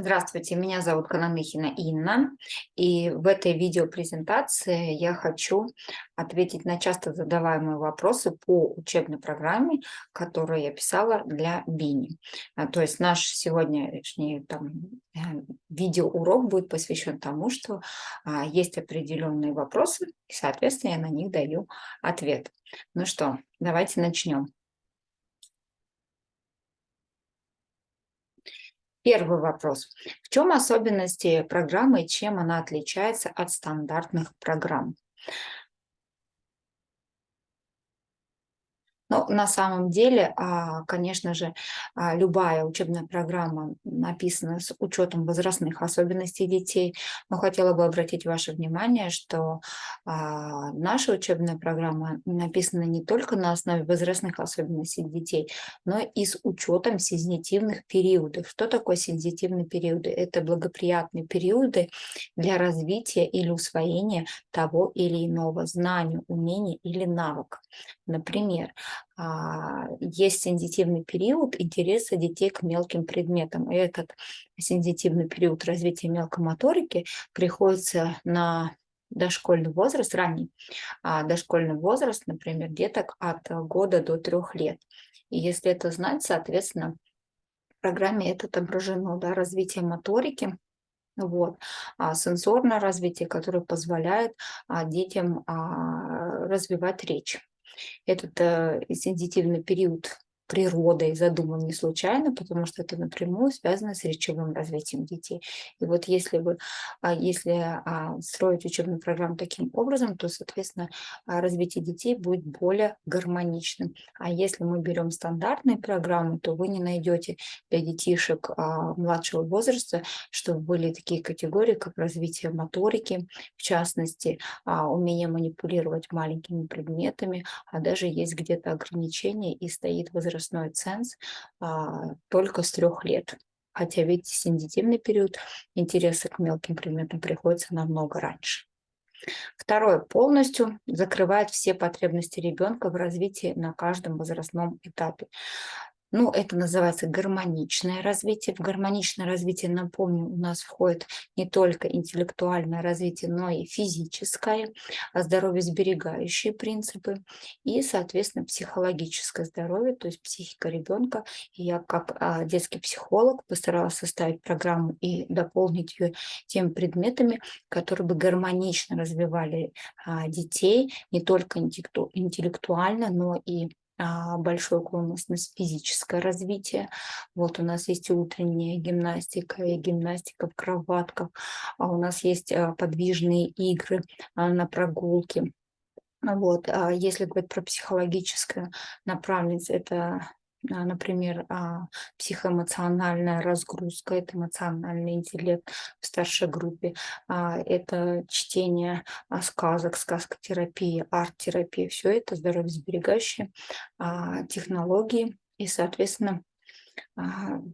Здравствуйте, меня зовут Кананыхина Инна, и в этой видеопрезентации я хочу ответить на часто задаваемые вопросы по учебной программе, которую я писала для Бини. А, то есть наш сегодняшний э, видеоурок будет посвящен тому, что а, есть определенные вопросы, и, соответственно, я на них даю ответ. Ну что, давайте начнем. Первый вопрос. В чем особенности программы и чем она отличается от стандартных программ? Но на самом деле, а, конечно же, а, любая учебная программа написана с учетом возрастных особенностей детей. Но хотела бы обратить ваше внимание, что а, наша учебная программа написана не только на основе возрастных особенностей детей, но и с учетом сензитивных периодов. Что такое сензитивные периоды? Это благоприятные периоды для развития или усвоения того или иного знания, умения или навыка. Например, есть сензитивный период интереса детей к мелким предметам. И этот сензитивный период развития мелкомоторики приходится на дошкольный возраст, ранний а дошкольный возраст, например, деток от года до трех лет. И если это знать, соответственно, в программе это отображено, да, развитие моторики, вот, а сенсорное развитие, которое позволяет а, детям а, развивать речь. Этот э, сензитивный период природой задуман не случайно, потому что это напрямую связано с речевым развитием детей. И вот если, вы, а, если а, строить учебную программу таким образом, то, соответственно, а, развитие детей будет более гармоничным. А если мы берем стандартные программы, то вы не найдете для детишек младшего возраста, чтобы были такие категории, как развитие моторики, в частности, умение манипулировать маленькими предметами, а даже есть где-то ограничения и стоит возраст возрастной ценз а, только с трех лет. Хотя ведь сензитивный период интереса к мелким предметам приходится намного раньше. Второе, полностью закрывает все потребности ребенка в развитии на каждом возрастном этапе. Ну, это называется гармоничное развитие. В гармоничное развитие, напомню, у нас входит не только интеллектуальное развитие, но и физическое, а здоровье сберегающие принципы и, соответственно, психологическое здоровье, то есть психика ребенка. И я как а, детский психолог постаралась составить программу и дополнить ее теми предметами, которые бы гармонично развивали а, детей не только интеллектуально, но и а, большой уклонность на физическое развитие. Вот у нас есть утренняя гимнастика, и гимнастика в кроватках, а у нас есть а, подвижные игры на прогулке. Вот. Если говорить про психологическую направленность, это например, а, психоэмоциональная разгрузка, это эмоциональный интеллект в старшей группе, а, это чтение сказок, сказкотерапия, арт-терапия, все это здоровьесберегающие технологии и, соответственно,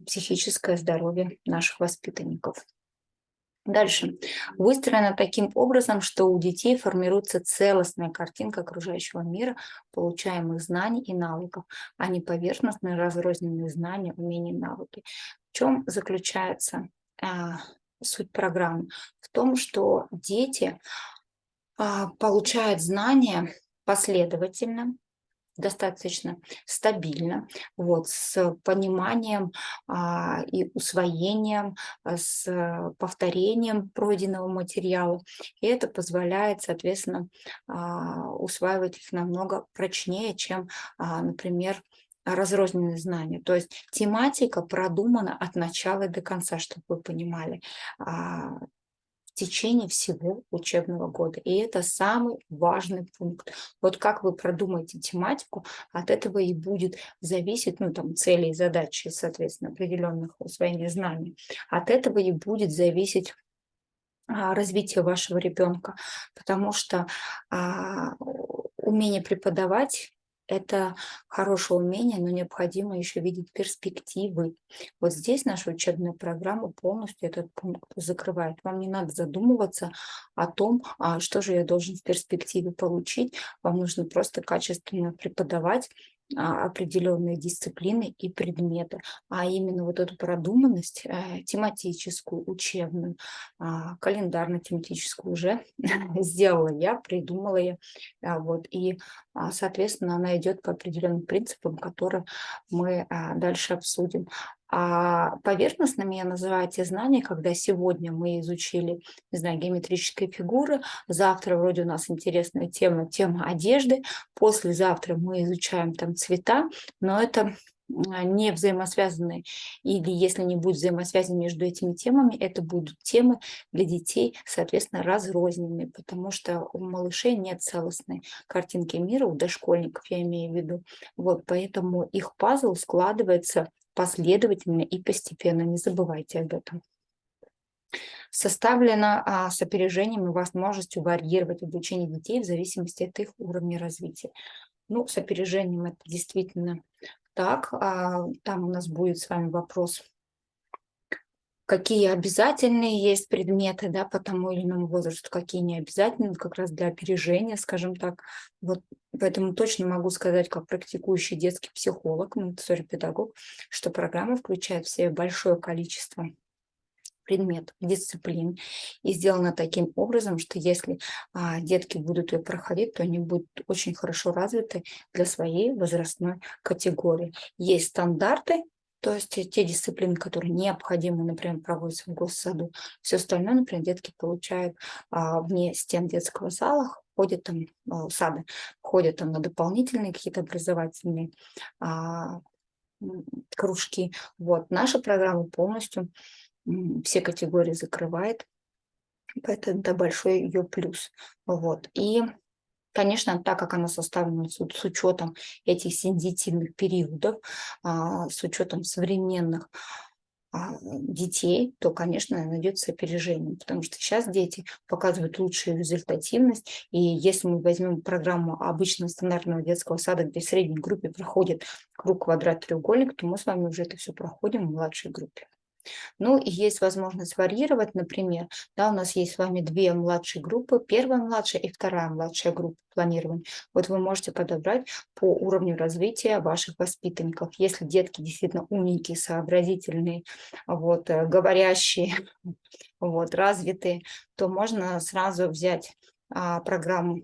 психическое здоровье наших воспитанников. Дальше. Выстроено таким образом, что у детей формируется целостная картинка окружающего мира, получаемых знаний и навыков, а не поверхностные разрозненные знания, умения и навыки. В чем заключается а, суть программы? В том, что дети а, получают знания последовательно, достаточно стабильно, вот, с пониманием а, и усвоением, а, с повторением пройденного материала. И это позволяет, соответственно, а, усваивать их намного прочнее, чем, а, например, разрозненные знания. То есть тематика продумана от начала до конца, чтобы вы понимали. Течение всего учебного года. И это самый важный пункт. Вот как вы продумаете тематику, от этого и будет зависеть, ну, там, цели и задачи, соответственно, определенных усвоения знаний. От этого и будет зависеть а, развитие вашего ребенка, потому что а, умение преподавать это хорошее умение, но необходимо еще видеть перспективы. Вот здесь наша учебная программа полностью этот пункт закрывает. Вам не надо задумываться о том, а что же я должен в перспективе получить. Вам нужно просто качественно преподавать определенные дисциплины и предметы, а именно вот эту продуманность э, тематическую, учебную, а, календарно-тематическую уже сделала я, придумала я. А, вот, и, соответственно, она идет по определенным принципам, которые мы дальше обсудим. А поверхностными я называю те знания, когда сегодня мы изучили, не знаю, геометрические фигуры, завтра вроде у нас интересная тема, тема одежды, послезавтра мы изучаем там цвета, но это не взаимосвязанные, или если не будет взаимосвязи между этими темами, это будут темы для детей, соответственно, разрозненные, потому что у малышей нет целостной картинки мира, у дошкольников я имею в виду. Вот, поэтому их пазл складывается последовательно и постепенно, не забывайте об этом. Составлено а, с опережением и возможностью варьировать обучение детей в зависимости от их уровня развития. Ну, с опережением это действительно так. А, там у нас будет с вами вопрос какие обязательные есть предметы да, по тому или иному возрасту, какие не обязательны, как раз для опережения, скажем так. Вот поэтому точно могу сказать, как практикующий детский психолог, монтессори-педагог, что программа включает в себя большое количество предметов, дисциплин, и сделана таким образом, что если а, детки будут ее проходить, то они будут очень хорошо развиты для своей возрастной категории. Есть стандарты, то есть те дисциплины, которые необходимы, например, проводятся в госсаду, все остальное, например, детки получают а, вне стен детского зала, ходят там, а, сада, ходят там на дополнительные какие-то образовательные а, кружки. Вот, наша программа полностью все категории закрывает, поэтому это большой ее плюс. Вот, и Конечно, так как она составлена с, с учетом этих сензитивных периодов, а, с учетом современных а, детей, то, конечно, найдется опережение, потому что сейчас дети показывают лучшую результативность, и если мы возьмем программу обычного стандартного детского сада, где в средней группе проходит круг, квадрат, треугольник, то мы с вами уже это все проходим в младшей группе. Ну и есть возможность варьировать, например, да, у нас есть с вами две младшие группы, первая младшая и вторая младшая группа планирования. Вот вы можете подобрать по уровню развития ваших воспитанников. Если детки действительно умненькие, сообразительные, вот, э, говорящие, вот, развитые, то можно сразу взять а, программу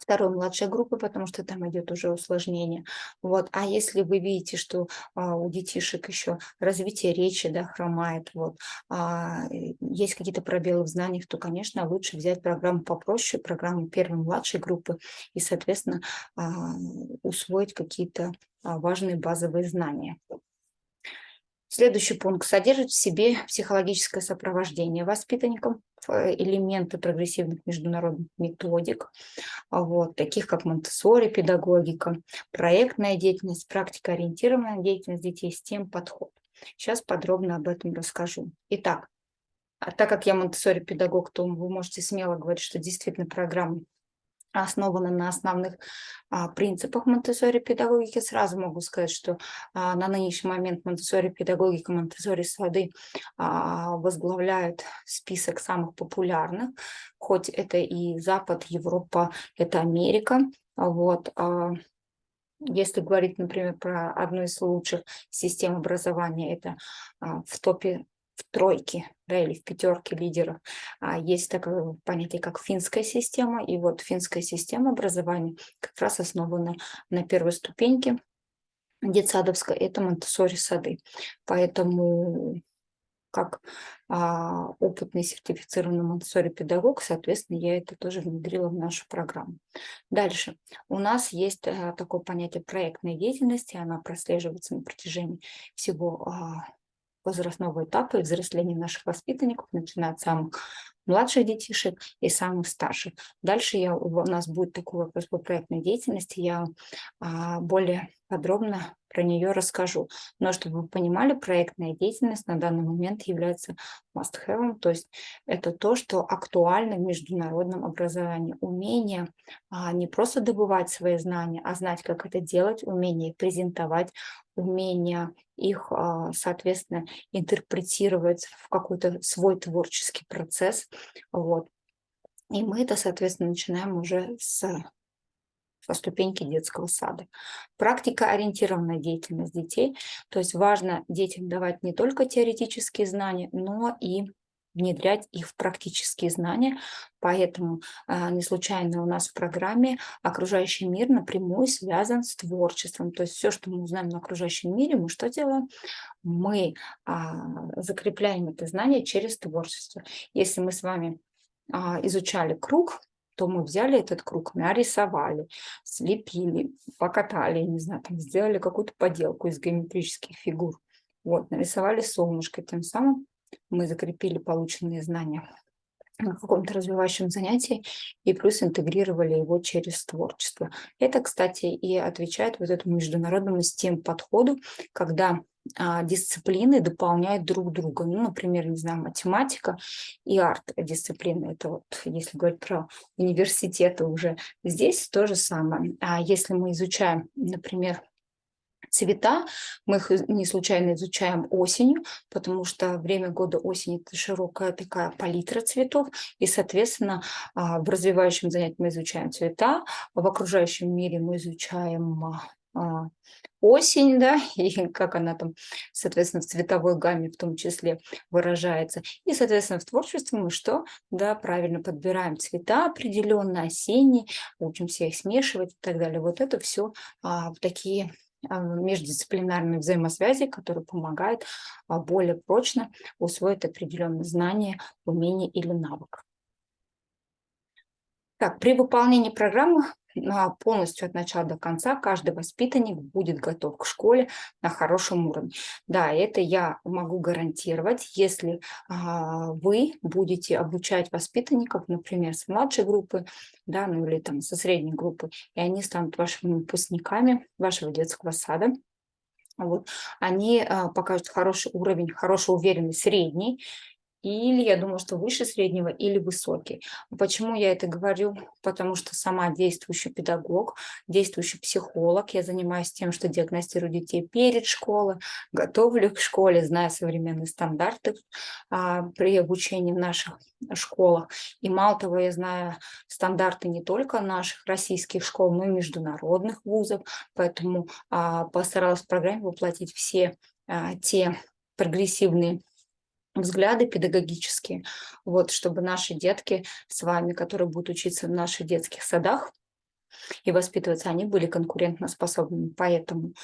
второй младшей группы, потому что там идет уже усложнение. Вот. А если вы видите, что а, у детишек еще развитие речи да, хромает, вот, а, есть какие-то пробелы в знаниях, то, конечно, лучше взять программу попроще, программу первой младшей группы и, соответственно, а, усвоить какие-то а, важные базовые знания. Следующий пункт содержит в себе психологическое сопровождение воспитанникам, э, элементы прогрессивных международных методик, а вот, таких как монтессори, педагогика, проектная деятельность, практикоориентированная деятельность детей, с тем подход. Сейчас подробно об этом расскажу. Итак, а так как я монтессори педагог, то вы можете смело говорить, что действительно программа основана на основных а, принципах Монтессори педагогики. Сразу могу сказать, что а, на нынешний момент Монтессори педагогика, Монтессори сады а, возглавляют список самых популярных, хоть это и Запад, Европа, это Америка. Вот, а, если говорить, например, про одну из лучших систем образования, это а, в топе в тройке да, или в пятерке лидеров. А есть такое понятие, как финская система. И вот финская система образования как раз основана на первой ступеньке детсадовской, это монтессори сады. Поэтому как а, опытный сертифицированный монтессори педагог, соответственно, я это тоже внедрила в нашу программу. Дальше. У нас есть а, такое понятие проектной деятельности, она прослеживается на протяжении всего а, возрастного этапа и взросления наших воспитанников, начиная от самых младших детишек и самых старших. Дальше я, у нас будет такой вопрос по проектной деятельности. Я а, более подробно про нее расскажу. Но чтобы вы понимали, проектная деятельность на данный момент является must-have, то есть это то, что актуально в международном образовании. Умение а, не просто добывать свои знания, а знать, как это делать, умение презентовать, умение их, а, соответственно, интерпретировать в какой-то свой творческий процесс. Вот. И мы это, соответственно, начинаем уже с по ступеньке детского сада. Практика ориентированная деятельность детей, то есть важно детям давать не только теоретические знания, но и внедрять их в практические знания. Поэтому э, не случайно у нас в программе окружающий мир напрямую связан с творчеством. То есть все, что мы узнаем на окружающем мире, мы что делаем? Мы э, закрепляем это знание через творчество. Если мы с вами э, изучали круг, то мы взяли этот круг, нарисовали, слепили, покатали, не знаю, там сделали какую-то поделку из геометрических фигур. Вот, нарисовали солнышко, тем самым мы закрепили полученные знания на каком-то развивающем занятии и плюс интегрировали его через творчество. Это, кстати, и отвечает вот этому международному STEM подходу, когда а, дисциплины дополняют друг друга. Ну, например, не знаю, математика и арт-дисциплины. Это вот, если говорить про университеты уже, здесь то же самое. А если мы изучаем, например, цвета. Мы их не случайно изучаем осенью, потому что время года осени – это широкая такая палитра цветов, и, соответственно, а, в развивающем занятии мы изучаем цвета, в окружающем мире мы изучаем а, осень, да, и как она там, соответственно, в цветовой гамме в том числе выражается. И, соответственно, в творчестве мы что? Да, правильно подбираем цвета определенно, осенние, учимся их смешивать и так далее. Вот это все а, такие а, междисциплинарные взаимосвязи, которые помогают а, более прочно усвоить определенные знания, умения или навык. Так, при выполнении программы полностью от начала до конца каждый воспитанник будет готов к школе на хорошем уровне. Да, это я могу гарантировать, если а, вы будете обучать воспитанников, например, с младшей группы, да, ну или там со средней группы, и они станут вашими выпускниками вашего детского сада, вот, они а, покажут хороший уровень, хороший уверенный средний, или я думаю, что выше среднего, или высокий. Почему я это говорю? Потому что сама действующий педагог, действующий психолог, я занимаюсь тем, что диагностирую детей перед школой, готовлю к школе, знаю современные стандарты а, при обучении в наших школах. И мало того, я знаю стандарты не только наших российских школ, но и международных вузов, поэтому а, постаралась в программе воплотить все а, те прогрессивные взгляды педагогические, вот, чтобы наши детки с вами, которые будут учиться в наших детских садах и воспитываться, они были конкурентоспособными. Поэтому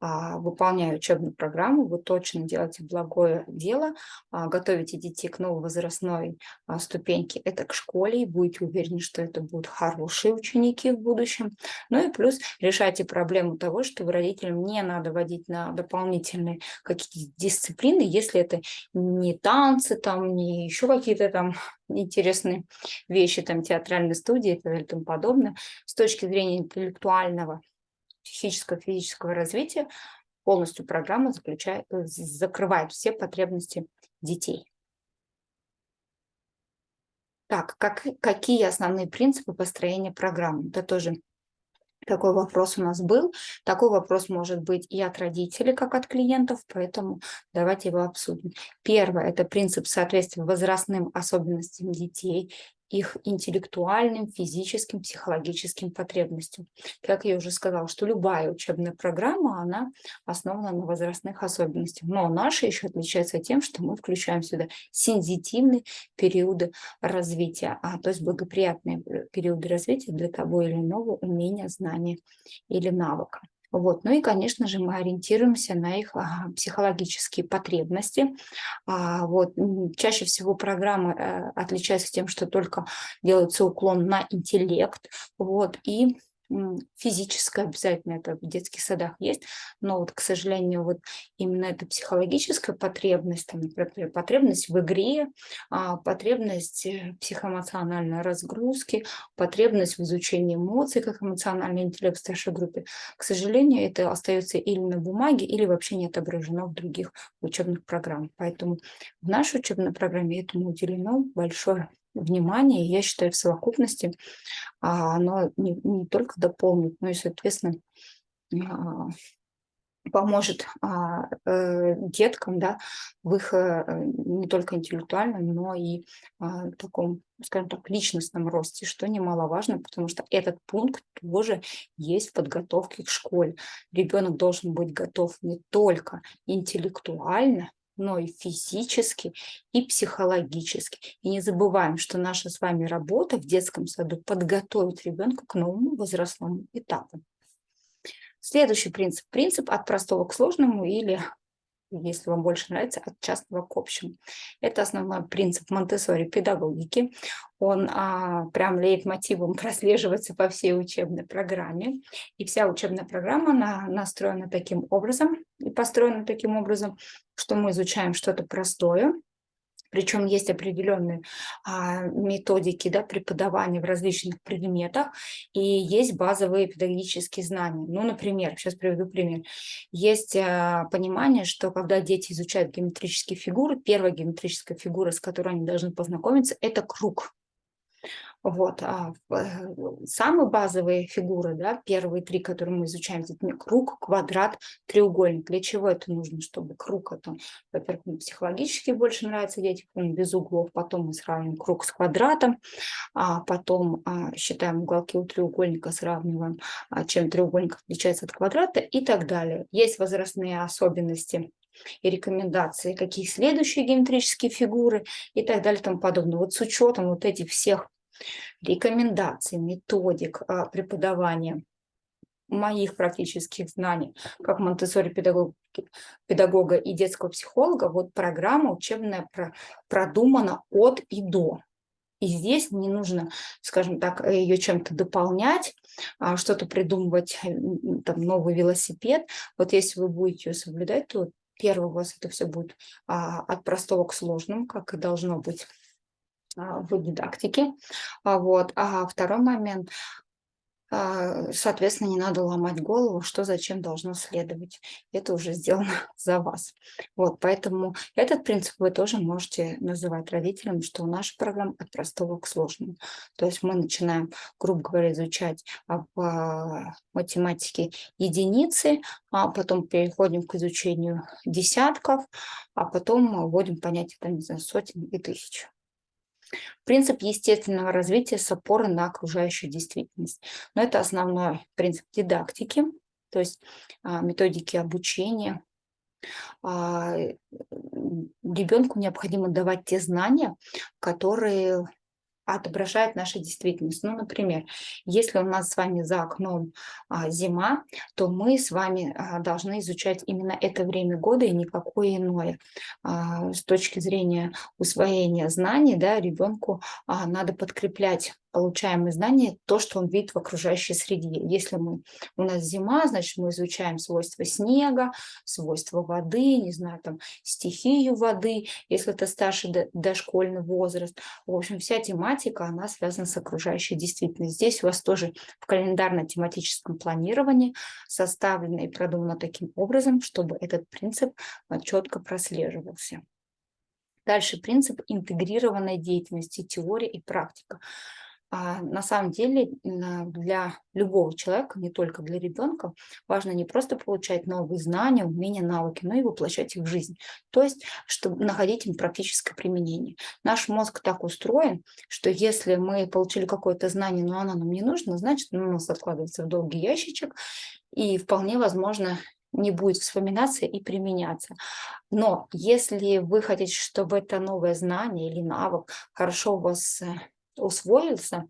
выполняя учебную программу, вы точно делаете благое дело, а, готовите детей к новой возрастной а, ступеньке, это к школе, и будете уверены, что это будут хорошие ученики в будущем. Ну и плюс решайте проблему того, что родителям не надо водить на дополнительные какие-то дисциплины, если это не танцы, там, не еще какие-то там интересные вещи, там театральные студии и тому подобное. С точки зрения интеллектуального психического, физического развития, полностью программа заключает, э, закрывает все потребности детей. Так, как, какие основные принципы построения программы? Это тоже такой вопрос у нас был. Такой вопрос может быть и от родителей, как от клиентов, поэтому давайте его обсудим. Первое – это принцип соответствия возрастным особенностям детей их интеллектуальным, физическим, психологическим потребностям. Как я уже сказала, что любая учебная программа, она основана на возрастных особенностях. Но наша еще отличается тем, что мы включаем сюда сензитивные периоды развития, а, то есть благоприятные э, периоды развития для того или иного умения, знания или навыка. Вот. Ну и, конечно же, мы ориентируемся на их а, психологические потребности. А, вот. Чаще всего программы а, отличаются тем, что только делается уклон на интеллект. Вот. И физическое обязательно, это в детских садах есть, но вот, к сожалению, вот именно эта психологическая потребность, там, например, потребность в игре, а, потребность э, психоэмоциональной разгрузки, потребность в изучении эмоций, как эмоциональный интеллект в старшей группе, к сожалению, это остается или на бумаге, или вообще не отображено в других учебных программах. Поэтому в нашей учебной программе этому уделено большое внимание, я считаю, в совокупности а, оно не, не только дополнит, но и, соответственно, а, поможет а, э, деткам да, в их э, не только интеллектуальном, но и таком, скажем так, личностном росте, что немаловажно, потому что этот пункт тоже есть в подготовке к школе. Ребенок должен быть готов не только интеллектуально, но и физически, и психологически. И не забываем, что наша с вами работа в детском саду подготовить ребенка к новому возрастному этапу. Следующий принцип. Принцип от простого к сложному или, если вам больше нравится, от частного к общему. Это основной принцип Монтессори педагогики. Он а, прям лейтмотивом прослеживается по всей учебной программе. И вся учебная программа на, настроена таким образом и построена таким образом, что мы изучаем что-то простое, причем есть определенные а, методики да, преподавания в различных предметах, и есть базовые педагогические знания. Ну, например, сейчас приведу пример. Есть а, понимание, что когда дети изучают геометрические фигуры, первая геометрическая фигура, с которой они должны познакомиться, это круг. Вот. А э, самые базовые фигуры, да, первые три, которые мы изучаем, это круг, квадрат, треугольник. Для чего это нужно? Чтобы круг, это, во-первых, психологически больше нравится детям, без углов, потом мы сравним круг с квадратом, а потом а, считаем уголки у треугольника, сравниваем, а, чем треугольник отличается от квадрата и так далее. Есть возрастные особенности и рекомендации, какие следующие геометрические фигуры и так далее и тому подобное. Вот с учетом вот этих всех рекомендаций, методик а, преподавания моих практических знаний, как монтессори педагог, педагога и детского психолога, вот программа учебная про, продумана от и до. И здесь не нужно, скажем так, ее чем-то дополнять, а, что-то придумывать, там, новый велосипед. Вот если вы будете ее соблюдать, то первый у вас это все будет а, от простого к сложному, как и должно быть. А, в дидактике. А вот. А второй момент, а, соответственно, не надо ломать голову, что зачем должно следовать. Это уже сделано за вас. Вот, поэтому этот принцип вы тоже можете называть родителям, что наша программа от простого к сложному. То есть мы начинаем, грубо говоря, изучать в математике единицы, а потом переходим к изучению десятков, а потом вводим понятие там, не знаю, сотен и тысяч. Принцип естественного развития с опорой на окружающую действительность. Но это основной принцип дидактики, то есть а, методики обучения. А, ребенку необходимо давать те знания, которые отображает нашу действительность. Ну, например, если у нас с вами за окном а, зима, то мы с вами а, должны изучать именно это время года и никакое иное. А, с точки зрения усвоения знаний, да, ребенку а, надо подкреплять получаемые знания, то, что он видит в окружающей среде. Если мы, у нас зима, значит, мы изучаем свойства снега, свойства воды, не знаю, там, стихию воды, если это старший дошкольный возраст. В общем, вся тематика, она связана с окружающей действительностью. Здесь у вас тоже в календарно-тематическом планировании составлено и продумано таким образом, чтобы этот принцип а, четко прослеживался. Дальше принцип интегрированной деятельности, теория и практика. А на самом деле для любого человека, не только для ребенка, важно не просто получать новые знания, умения, навыки, но и воплощать их в жизнь. То есть, чтобы находить им практическое применение. Наш мозг так устроен, что если мы получили какое-то знание, но оно нам не нужно, значит, оно у нас откладывается в долгий ящичек, и вполне возможно не будет вспоминаться и применяться. Но если вы хотите, чтобы это новое знание или навык хорошо у вас э, усвоился,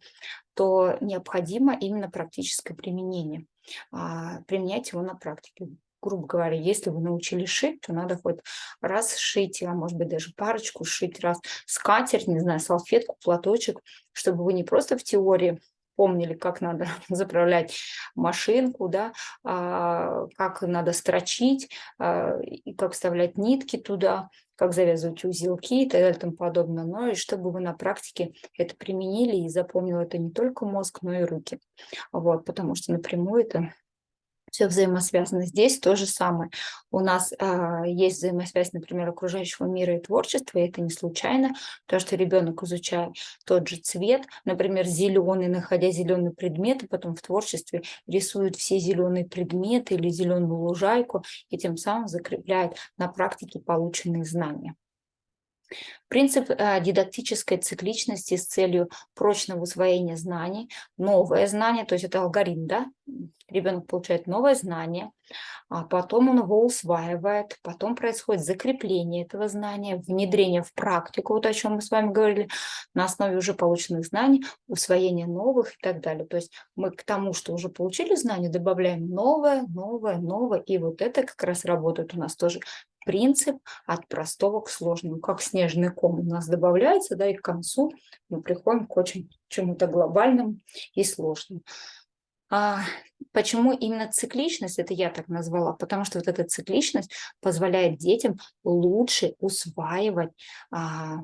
то необходимо именно практическое применение. А, применять его на практике. Грубо говоря, если вы научились шить, то надо хоть раз шить, а может быть даже парочку шить, раз скатерть, не знаю, салфетку, платочек, чтобы вы не просто в теории помнили, как надо заправлять машинку, да, а, как надо строчить, а, и как вставлять нитки туда, как завязывать узелки и так далее и тому подобное, но и чтобы вы на практике это применили и запомнил это не только мозг, но и руки. Вот, потому что напрямую это все взаимосвязано. Здесь то же самое. У нас а, есть взаимосвязь, например, окружающего мира и творчества, и это не случайно, то, что ребенок изучает тот же цвет, например, зеленый, находя зеленый предмет, и потом в творчестве рисует все зеленые предметы или зеленую лужайку, и тем самым закрепляет на практике полученные знания. Принцип э, дидактической цикличности с целью прочного усвоения знаний, новое знание, то есть это алгоритм, да? Ребенок получает новое знание, а потом он его усваивает, потом происходит закрепление этого знания, внедрение в практику, вот о чем мы с вами говорили, на основе уже полученных знаний, усвоение новых и так далее. То есть мы к тому, что уже получили знания, добавляем новое, новое, новое, и вот это как раз работает у нас тоже принцип от простого к сложному, как снежный ком у нас добавляется, да, и к концу мы приходим к очень чему-то глобальному и сложному. А почему именно цикличность, это я так назвала, потому что вот эта цикличность позволяет детям лучше усваивать а,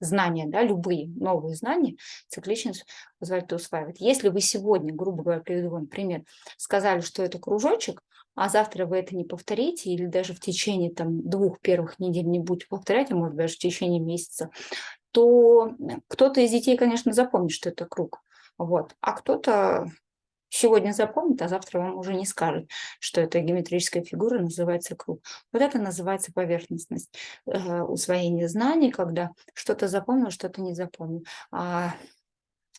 знания, да, любые новые знания, цикличность позволяет усваивать. Если вы сегодня, грубо говоря, приведу вам пример, сказали, что это кружочек, а завтра вы это не повторите, или даже в течение там, двух первых недель не будете повторять, а может даже в течение месяца, то кто-то из детей, конечно, запомнит, что это круг. Вот. А кто-то сегодня запомнит, а завтра вам уже не скажет, что эта геометрическая фигура называется круг. Вот это называется поверхностность э, усвоения знаний, когда что-то запомнил, что-то не запомнил. А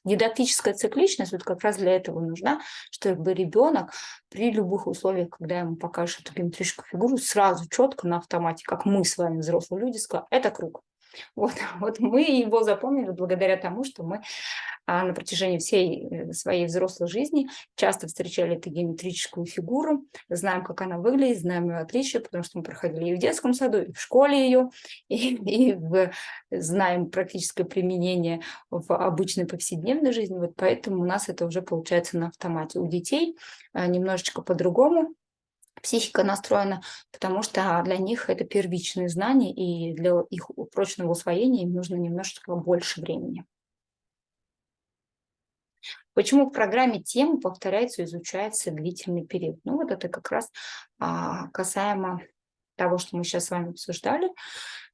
Дидактическая цикличность вот как раз для этого нужна, чтобы ребенок при любых условиях, когда ему покажешь эту геометрическую фигуру, сразу четко на автомате, как мы с вами, взрослые люди, сказал, это круг. Вот, вот мы его запомнили благодаря тому, что мы а, на протяжении всей э, своей взрослой жизни часто встречали эту геометрическую фигуру, знаем, как она выглядит, знаем ее отличия, потому что мы проходили и в детском саду, и в школе ее, и, и в, знаем практическое применение в обычной повседневной жизни, вот поэтому у нас это уже получается на автомате. У детей а, немножечко по-другому, психика настроена, потому что для них это первичные знания, и для их прочного усвоения им нужно немножечко больше времени. Почему в программе тема повторяется изучается длительный период? Ну вот это как раз а, касаемо того, что мы сейчас с вами обсуждали,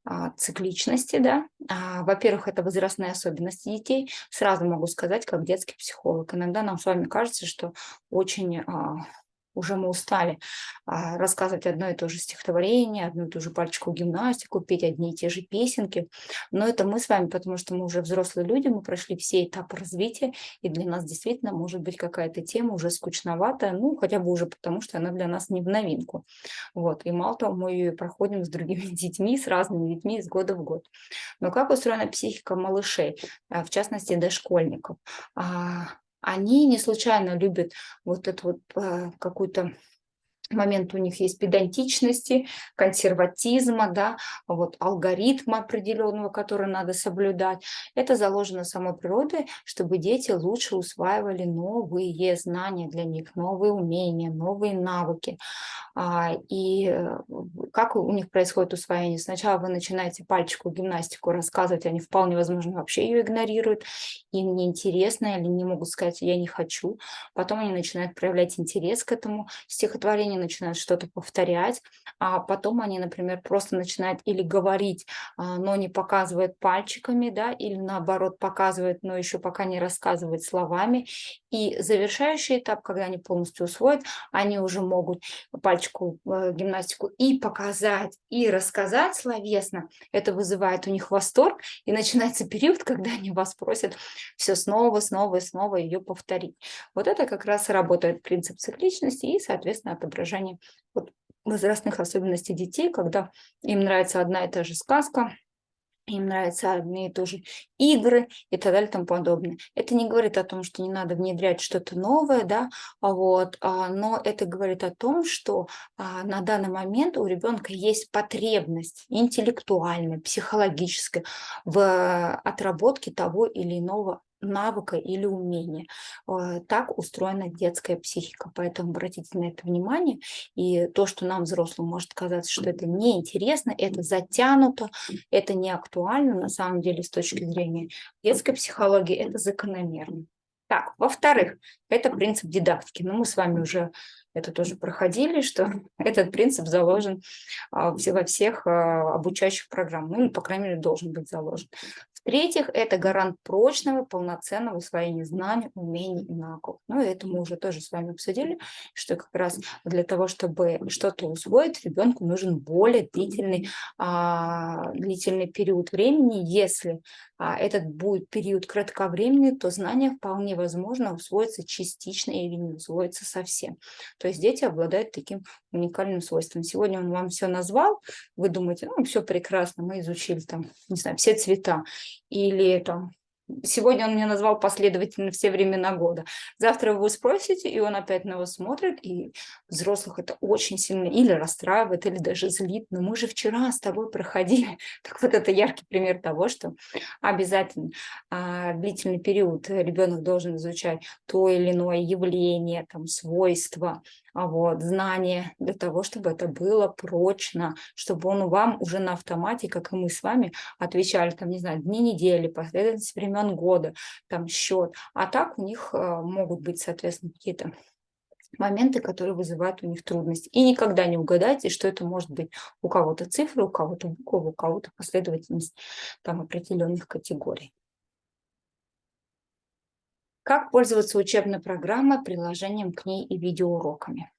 а, цикличности, да. А, Во-первых, это возрастные особенности детей. Сразу могу сказать, как детский психолог. Иногда нам с вами кажется, что очень а, уже мы устали а, рассказывать одно и то же стихотворение, одну и ту же пальчику гимнастику, петь одни и те же песенки. Но это мы с вами, потому что мы уже взрослые люди, мы прошли все этапы развития, и для нас действительно может быть какая-то тема уже скучноватая, ну, хотя бы уже потому, что она для нас не в новинку. Вот. И мало того, мы ее проходим с другими детьми, с разными детьми из года в год. Но как устроена психика малышей, а, в частности, дошкольников? Они не случайно любят вот эту вот э, какую-то момент у них есть педантичности, консерватизма, да, вот алгоритма определенного, который надо соблюдать. Это заложено самой природой, чтобы дети лучше усваивали новые знания для них, новые умения, новые навыки. А, и э, как у них происходит усвоение? Сначала вы начинаете пальчику гимнастику рассказывать, они вполне возможно вообще ее игнорируют, им неинтересно или не могут сказать «я не хочу». Потом они начинают проявлять интерес к этому стихотворению, начинают что-то повторять, а потом они, например, просто начинают или говорить, а, но не показывают пальчиками, да, или наоборот показывают, но еще пока не рассказывают словами. И завершающий этап, когда они полностью усвоят, они уже могут пальчику э, гимнастику и показать, и рассказать словесно. Это вызывает у них восторг, и начинается период, когда они вас просят все снова, снова и снова ее повторить. Вот это как раз работает принцип цикличности и, соответственно, отображение вот, возрастных особенностей детей, когда им нравится одна и та же сказка, им нравятся одни и те же игры и так далее и тому подобное. Это не говорит о том, что не надо внедрять что-то новое, да, а вот, а, но это говорит о том, что а, на данный момент у ребенка есть потребность интеллектуальная, психологическая в отработке того или иного навыка или умения. Э, так устроена детская психика, поэтому обратите на это внимание. И то, что нам, взрослым, может казаться, что это неинтересно, это затянуто, это не актуально, на самом деле, с точки зрения детской психологии, это закономерно. Так, во-вторых, это принцип дидактики. Но ну, мы с вами уже это тоже проходили, что этот принцип заложен а, во всех а, обучающих программах, ну, по крайней мере, должен быть заложен. В-третьих, это гарант прочного, полноценного усвоения знаний, умений и навыков. Ну, это мы уже тоже с вами обсудили, что как раз для того, чтобы что-то усвоить, ребенку нужен более длительный, а, длительный период времени. Если а, этот будет период кратковременный, то знания вполне возможно усвоятся частично или не усвоятся совсем. То есть дети обладают таким уникальным свойством. Сегодня он вам все назвал, вы думаете, ну, все прекрасно, мы изучили там, не знаю, все цвета или там Сегодня он мне назвал последовательно все времена года. Завтра вы спросите, и он опять на вас смотрит, и взрослых это очень сильно или расстраивает, или даже злит. Но мы же вчера с тобой проходили. Так вот это яркий пример того, что обязательно а, длительный период ребенок должен изучать то или иное явление, там, свойства, вот, знания для того, чтобы это было прочно, чтобы он вам уже на автомате, как и мы с вами, отвечали, там, не знаю, дни недели, последовательность времен года, там, счет. А так у них э, могут быть, соответственно, какие-то моменты, которые вызывают у них трудности. И никогда не угадайте, что это может быть у кого-то цифры, у кого-то буквы, у кого-то последовательность там определенных категорий. Как пользоваться учебной программой, приложением к ней и видеоуроками?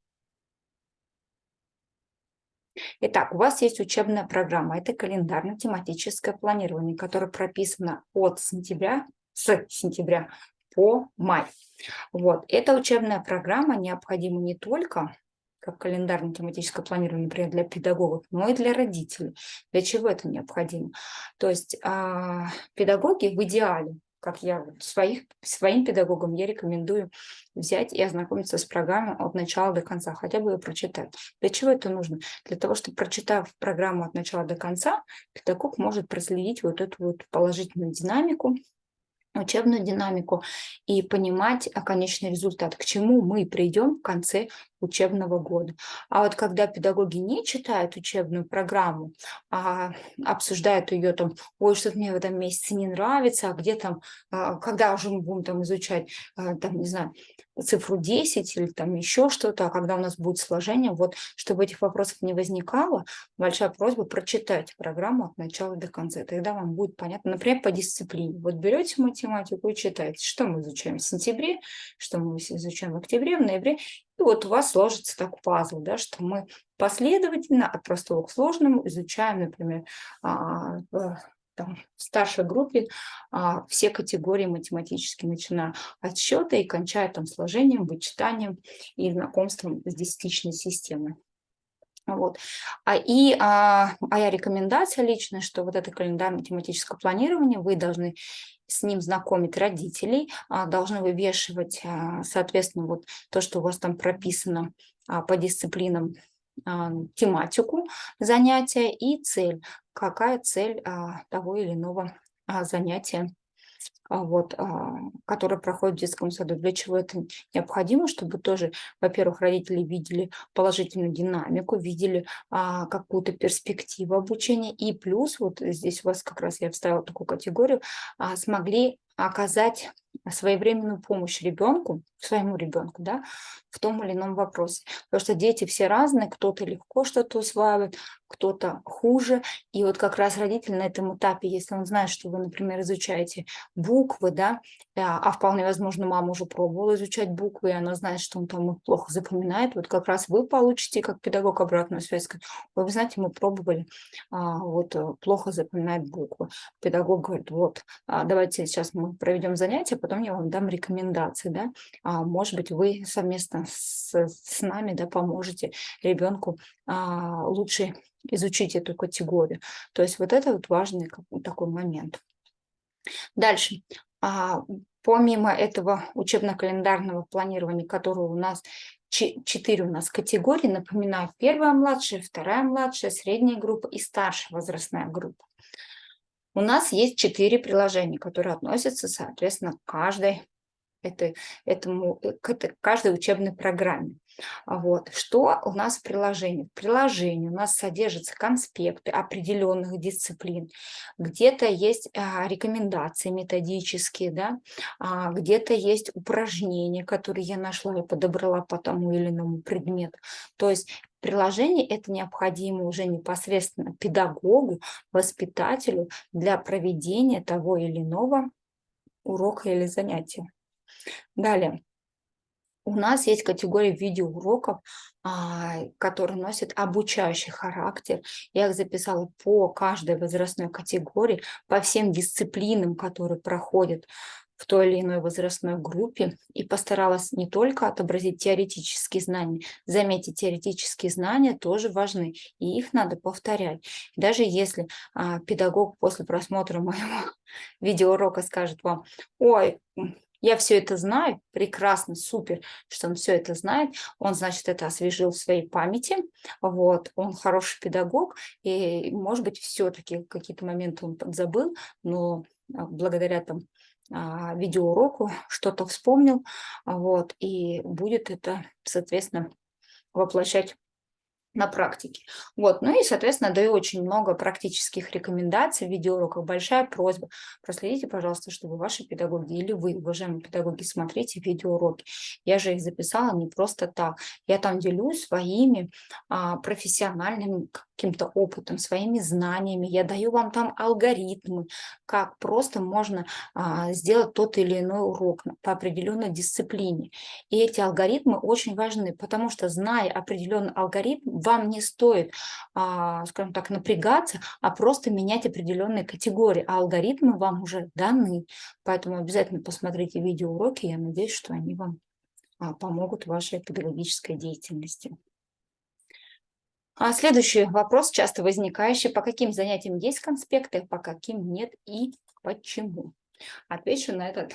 Итак, у вас есть учебная программа. Это календарно-тематическое планирование, которое прописано от сентября, с сентября по май. Вот. Эта учебная программа необходима не только как календарно-тематическое планирование, например, для педагогов, но и для родителей. Для чего это необходимо? То есть а, педагоги в идеале как я своих, своим педагогам я рекомендую взять и ознакомиться с программой от начала до конца, хотя бы ее прочитать. Для чего это нужно? Для того, чтобы, прочитав программу от начала до конца, педагог может проследить вот эту вот положительную динамику, учебную динамику и понимать а, конечный результат, к чему мы придем в конце учебного года. А вот когда педагоги не читают учебную программу, а обсуждают ее там, ой, что-то мне в этом месяце не нравится, а где там, а, когда уже мы будем там изучать, а, там, не знаю, цифру 10 или там еще что-то, а когда у нас будет сложение, вот, чтобы этих вопросов не возникало, большая просьба прочитать программу от начала до конца, тогда вам будет понятно, например, по дисциплине. Вот берете математику и читаете, что мы изучаем в сентябре, что мы изучаем в октябре, в ноябре, и вот у вас сложится так пазл, да, что мы последовательно от простого к сложному изучаем, например, а, в старшей группе а, все категории математические, начиная от счета и кончая там сложением, вычитанием и знакомством с десятичной системой. Вот. А, и а, моя рекомендация личная, что вот это календарно-тематическое планирование вы должны с ним знакомить родителей, а, должны вывешивать, а, соответственно, вот то, что у вас там прописано а, по дисциплинам, а, тематику занятия и цель. Какая цель а, того или иного а, занятия вот, а, которая проходит в детском саду. Для чего это необходимо? Чтобы тоже, во-первых, родители видели положительную динамику, видели а, какую-то перспективу обучения, и плюс, вот здесь у вас как раз я вставила такую категорию, смогли оказать своевременную помощь ребенку, своему ребенку, да, в том или ином вопросе. Потому что дети все разные, кто-то легко что-то усваивает, кто-то хуже. И вот как раз родитель на этом этапе, если он знает, что вы, например, изучаете буквы, да, а вполне возможно, мама уже пробовала изучать буквы, и она знает, что он там плохо запоминает, вот как раз вы получите, как педагог, обратную связь. Вы, знаете, мы пробовали, а, вот э, плохо запоминает буквы. Педагог говорит, вот, а, давайте сейчас мы проведем занятие, потом я вам дам рекомендации, да, а, может быть, вы совместно с, с нами, да, поможете ребенку а, лучше изучить эту категорию. То есть вот это вот важный такой момент. Дальше. А, помимо этого учебно-календарного планирования, которое у нас четыре у нас категории, напоминаю, первая младшая, вторая младшая, средняя группа и старшая возрастная группа. У нас есть четыре приложения, которые относятся, соответственно, к каждой, этой, этому, к этой, каждой учебной программе. А вот. Что у нас в приложении? В приложении у нас содержатся конспекты определенных дисциплин, где-то есть а, рекомендации методические, да? а, где-то есть упражнения, которые я нашла и подобрала по тому или иному предмету. То есть приложение это необходимо уже непосредственно педагогу, воспитателю для проведения того или иного урока или занятия. Далее. У нас есть категория видеоуроков, а, которые носят обучающий характер. Я их записала по каждой возрастной категории, по всем дисциплинам, которые проходят в той или иной возрастной группе и постаралась не только отобразить теоретические знания, заметьте, теоретические знания тоже важны, и их надо повторять. Даже если а, педагог после просмотра моего видеоурока скажет вам, ой, я все это знаю, прекрасно, супер, что он все это знает, он, значит, это освежил в своей памяти, вот, он хороший педагог, и, может быть, все-таки какие-то моменты он подзабыл, но а, благодаря там видеоуроку что-то вспомнил, вот, и будет это, соответственно, воплощать на практике. Вот. Ну и, соответственно, даю очень много практических рекомендаций в видеоуроках. Большая просьба, проследите, пожалуйста, чтобы ваши педагоги или вы, уважаемые педагоги, смотрите видеоуроки. Я же их записала не просто так. Я там делюсь своими а, профессиональными каким-то опытом, своими знаниями. Я даю вам там алгоритмы, как просто можно а, сделать тот или иной урок по определенной дисциплине. И эти алгоритмы очень важны, потому что, зная определенный алгоритм, вам не стоит, а, скажем так, напрягаться, а просто менять определенные категории. А алгоритмы вам уже даны. Поэтому обязательно посмотрите видеоуроки. Я надеюсь, что они вам а, помогут в вашей педагогической деятельности. А следующий вопрос, часто возникающий, по каким занятиям есть конспекты, по каким нет и почему? Отвечу на этот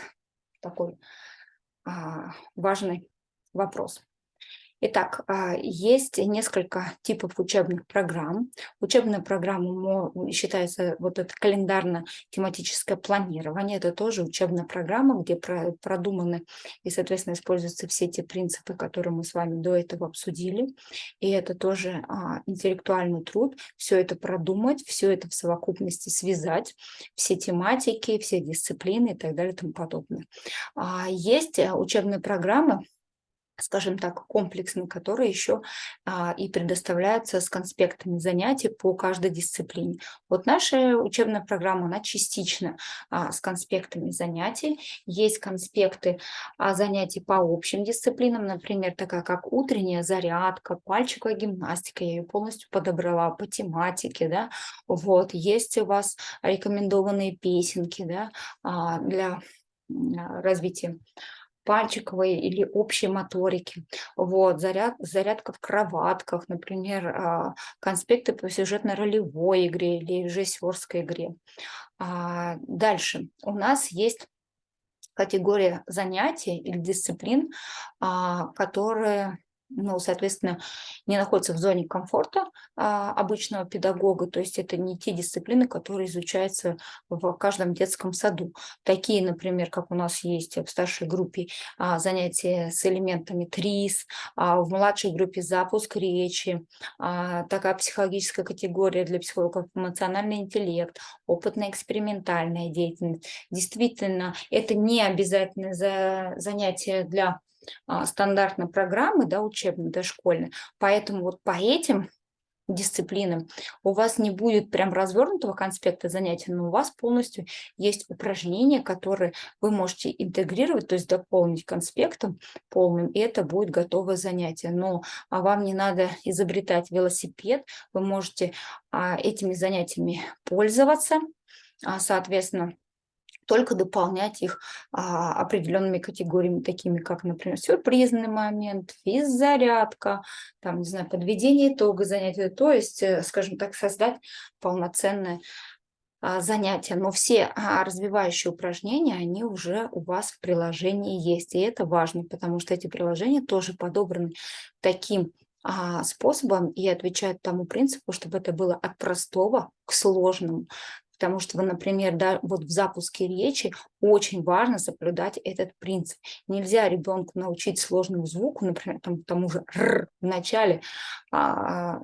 такой а, важный вопрос. Итак, а, есть несколько типов учебных программ. Учебная программа считается вот это календарно-тематическое планирование. Это тоже учебная программа, где продуманы и, соответственно, используются все те принципы, которые мы с вами до этого обсудили. И это тоже а, интеллектуальный труд. Все это продумать, все это в совокупности связать, все тематики, все дисциплины и так далее и тому подобное. А, есть э, учебные программы, скажем так, комплексный, который еще а, и предоставляется с конспектами занятий по каждой дисциплине. Вот наша учебная программа, она частично а, с конспектами занятий. Есть конспекты а, занятий по общим дисциплинам, например, такая как утренняя зарядка, пальчиковая гимнастика, я ее полностью подобрала по тематике, да, вот, есть у вас рекомендованные песенки, да, а, для а, развития пальчиковой или общей моторики. Вот, заряд, зарядка в кроватках, например, а, конспекты по сюжетно-ролевой игре или режиссерской игре. А, дальше у нас есть категория занятий или дисциплин, а, которые ну, соответственно, не находятся в зоне комфорта а, обычного педагога, то есть это не те дисциплины, которые изучаются в каждом детском саду. Такие, например, как у нас есть в старшей группе а, занятия с элементами ТРИС, а, в младшей группе запуск речи, а, такая психологическая категория для психологов эмоциональный интеллект, опытно-экспериментальная деятельность. Действительно, это не обязательно за занятие для стандартной программы, да, учебной, дошкольной. Поэтому вот по этим дисциплинам у вас не будет прям развернутого конспекта занятий, но у вас полностью есть упражнения, которые вы можете интегрировать, то есть дополнить конспектом полным, и это будет готовое занятие. Но а вам не надо изобретать велосипед, вы можете а, этими занятиями пользоваться, а, соответственно, только дополнять их а, определенными категориями, такими как, например, сюрпризный момент, физзарядка, там, не знаю, подведение итога занятия, то есть, э, скажем так, создать полноценное а, занятия. Но все а, развивающие упражнения, они уже у вас в приложении есть, и это важно, потому что эти приложения тоже подобраны таким а, способом и отвечают тому принципу, чтобы это было от простого к сложному Потому что, например, да, вот в запуске речи очень важно соблюдать этот принцип. Нельзя ребенку научить сложному звуку, например, там, тому же «р» в начале, а,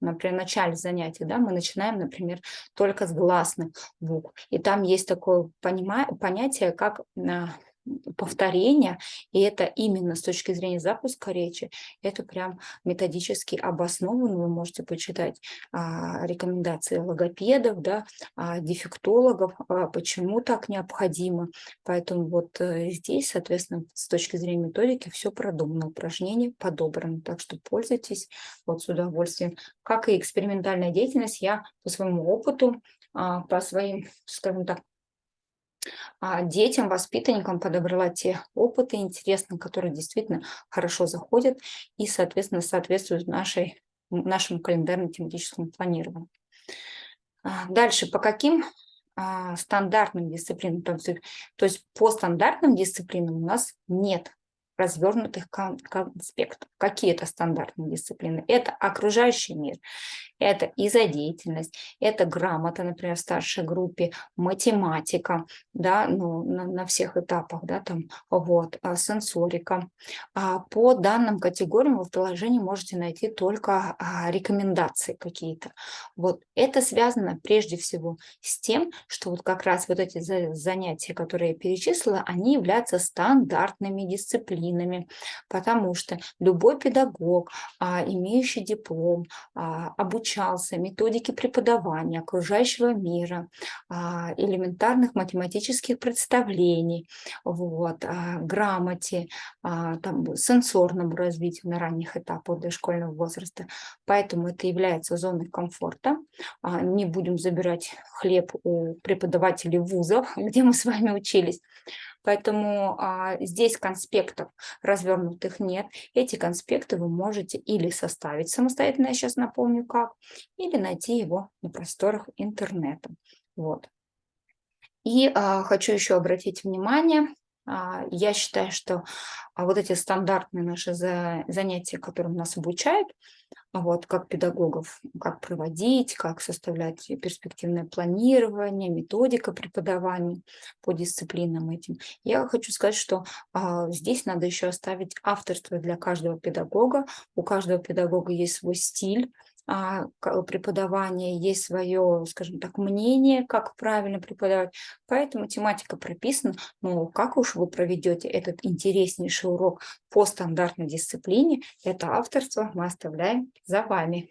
например, в начале занятия, да, мы начинаем, например, только с гласных букв. И там есть такое понятие, как а, повторения, и это именно с точки зрения запуска речи, это прям методически обосновано, вы можете почитать а, рекомендации логопедов, да, а, дефектологов, а, почему так необходимо, поэтому вот а, здесь, соответственно, с точки зрения методики все продумано, упражнения подобраны, так что пользуйтесь вот с удовольствием. Как и экспериментальная деятельность, я по своему опыту, а, по своим, скажем так, детям, воспитанникам подобрала те опыты интересные, которые действительно хорошо заходят и, соответственно, соответствуют нашей, нашему календарно-тематическому планированию. А, дальше, по каким а, стандартным дисциплинам, то есть по стандартным дисциплинам у нас нет развернутых конспектов. Какие это стандартные дисциплины? Это окружающий мир, это изодеятельность, это грамота, например, в старшей группе, математика, да, ну, на, на всех этапах, да, там, вот, а, сенсорика. А по данным категориям вы в приложении можете найти только а, рекомендации какие-то. Вот это связано прежде всего с тем, что вот как раз вот эти занятия, которые я перечислила, они являются стандартными дисциплинами, потому что любой педагог, а, имеющий диплом, а, обучался методике преподавания окружающего мира, а, элементарных математических представлений, вот, грамоте, там, сенсорному развитию на ранних этапах дошкольного возраста. Поэтому это является зоной комфорта. Не будем забирать хлеб у преподавателей вузов, где мы с вами учились. Поэтому а, здесь конспектов развернутых нет. Эти конспекты вы можете или составить самостоятельно, я сейчас напомню как, или найти его на просторах интернета. Вот. И а, хочу еще обратить внимание, я считаю, что а, вот эти стандартные наши занятия, которые нас обучают, вот, как педагогов, как проводить, как составлять перспективное планирование, методика преподавания по дисциплинам этим. Я хочу сказать, что а, здесь надо еще оставить авторство для каждого педагога. У каждого педагога есть свой стиль, а, преподавания, есть свое, скажем так, мнение, как правильно преподавать. Поэтому тематика прописана, но как уж вы проведете этот интереснейший урок по стандартной дисциплине, это авторство мы оставляем за вами.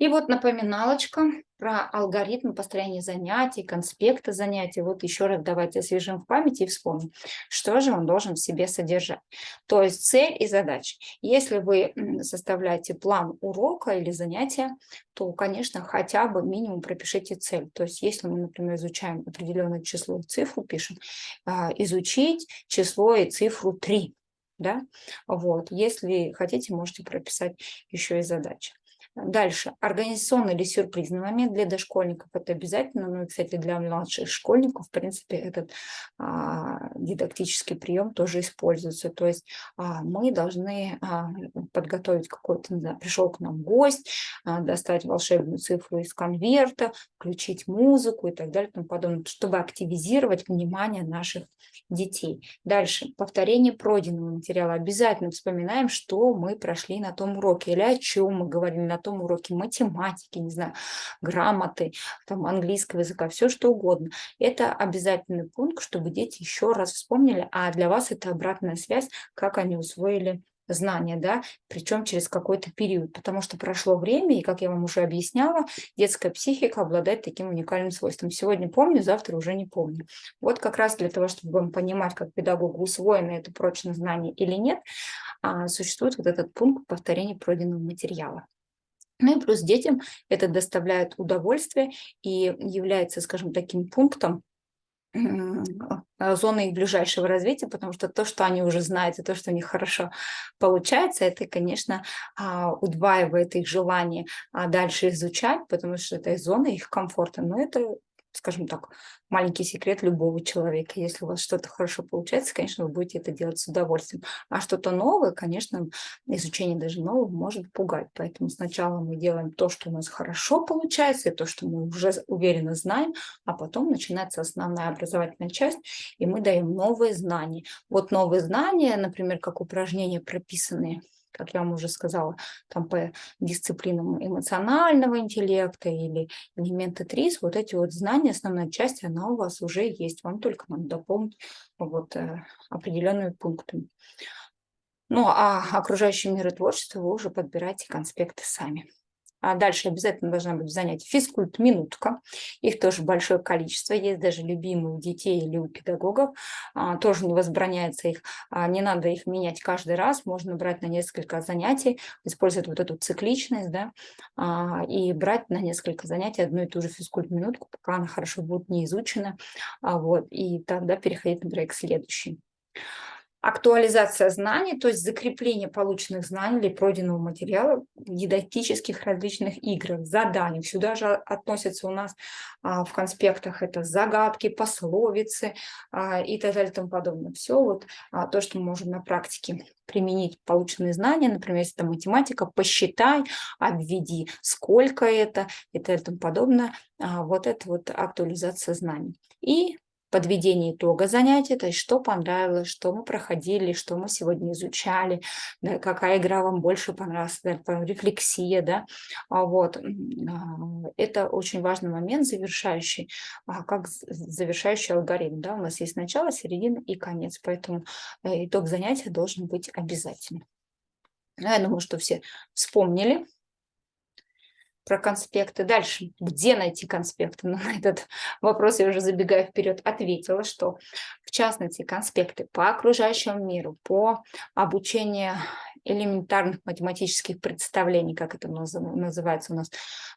И вот напоминалочка про алгоритм построения занятий, конспекта занятий. Вот еще раз давайте освежим в памяти и вспомним, что же он должен в себе содержать. То есть цель и задача. Если вы составляете план урока или занятия, то, конечно, хотя бы минимум пропишите цель. То есть если мы, например, изучаем определенное число и цифру, пишем, а, изучить число и цифру 3. Да? Вот. Если хотите, можете прописать еще и задачи. Дальше. Организационный или сюрпризный момент для дошкольников. Это обязательно. Ну и, кстати, для младших школьников, в принципе, этот а, дидактический прием тоже используется. То есть а, мы должны а, подготовить какой-то, не пришел к нам гость, а, достать волшебную цифру из конверта, включить музыку и так далее, и тому подобное, чтобы активизировать внимание наших детей. Дальше. Повторение пройденного материала. Обязательно вспоминаем, что мы прошли на том уроке или о чем мы говорили на том уроке математики, не знаю, грамоты, там, английского языка, все что угодно. Это обязательный пункт, чтобы дети еще раз вспомнили, а для вас это обратная связь, как они усвоили знания, да, причем через какой-то период, потому что прошло время, и, как я вам уже объясняла, детская психика обладает таким уникальным свойством. Сегодня помню, завтра уже не помню. Вот как раз для того, чтобы вам понимать, как педагогу усвоено это прочное знание или нет, а, существует вот этот пункт повторения пройденного материала. Ну и плюс детям это доставляет удовольствие и является, скажем, таким пунктом, зоны их ближайшего развития, потому что то, что они уже знают, и то, что у них хорошо получается, это, конечно, а, удваивает их желание а, дальше изучать, потому что это зона их комфорта. Но это скажем так, маленький секрет любого человека. Если у вас что-то хорошо получается, конечно, вы будете это делать с удовольствием. А что-то новое, конечно, изучение даже нового может пугать. Поэтому сначала мы делаем то, что у нас хорошо получается, и то, что мы уже уверенно знаем, а потом начинается основная образовательная часть, и мы даем новые знания. Вот новые знания, например, как упражнения прописанные как я вам уже сказала, там по дисциплинам эмоционального интеллекта или элементы ТРИС, вот эти вот знания, основная часть, она у вас уже есть. Вам только надо дополнить вот э, определенными пунктами. Ну, а окружающий мир и творчество вы уже подбираете конспекты сами. А дальше обязательно должна быть занятие физкульт минутка. Их тоже большое количество. Есть даже любимые у детей или у педагогов. А, тоже не возбраняется их. А, не надо их менять каждый раз. Можно брать на несколько занятий, использовать вот эту цикличность, да, а, и брать на несколько занятий одну и ту же физкульт минутку, пока она хорошо будет не изучена. Вот, и тогда переходить, например, к следующей актуализация знаний, то есть закрепление полученных знаний или пройденного материала в дидактических различных играх, заданиях. Сюда же относятся у нас а, в конспектах это загадки, пословицы а, и так далее и тому подобное. Все вот а, то, что мы можем на практике применить полученные знания, например, если это математика, посчитай, обведи, сколько это и так далее и тому подобное. А, вот это вот актуализация знаний. И подведение итога занятия, то есть что понравилось, что мы проходили, что мы сегодня изучали, да, какая игра вам больше понравилась, да, рефлексия, да, а вот. А, это очень важный момент, завершающий, а, как завершающий алгоритм, да, у нас есть начало, середина и конец, поэтому э, итог занятия должен быть обязательным. Я думаю, что все вспомнили про конспекты. Дальше, где найти конспекты? Ну, на этот вопрос я уже забегая вперед ответила, что в частности конспекты по окружающему миру, по обучению элементарных математических представлений, как это называется у нас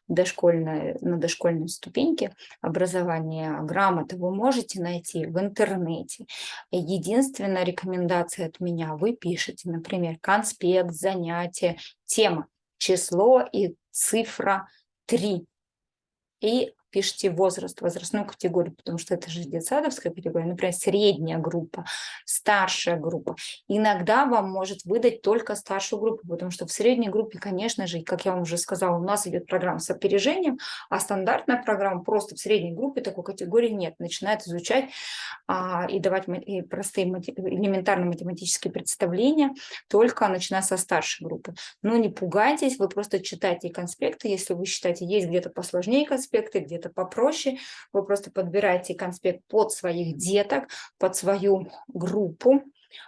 дошкольной, на дошкольной ступеньке образования грамоты, вы можете найти в интернете. Единственная рекомендация от меня, вы пишете, например, конспект, занятие, тема, число и цифра 3. И пишите возраст, возрастную категорию, потому что это же детсадовская категория, например, средняя группа, старшая группа. Иногда вам может выдать только старшую группу, потому что в средней группе, конечно же, как я вам уже сказала, у нас идет программа с опережением, а стандартная программа просто в средней группе такой категории нет. Начинает изучать а, и давать простые элементарные математические представления только начиная со старшей группы. Но не пугайтесь, вы просто читайте конспекты, если вы считаете, есть где-то посложнее конспекты, где-то это попроще. Вы просто подбираете конспект под своих деток, под свою группу.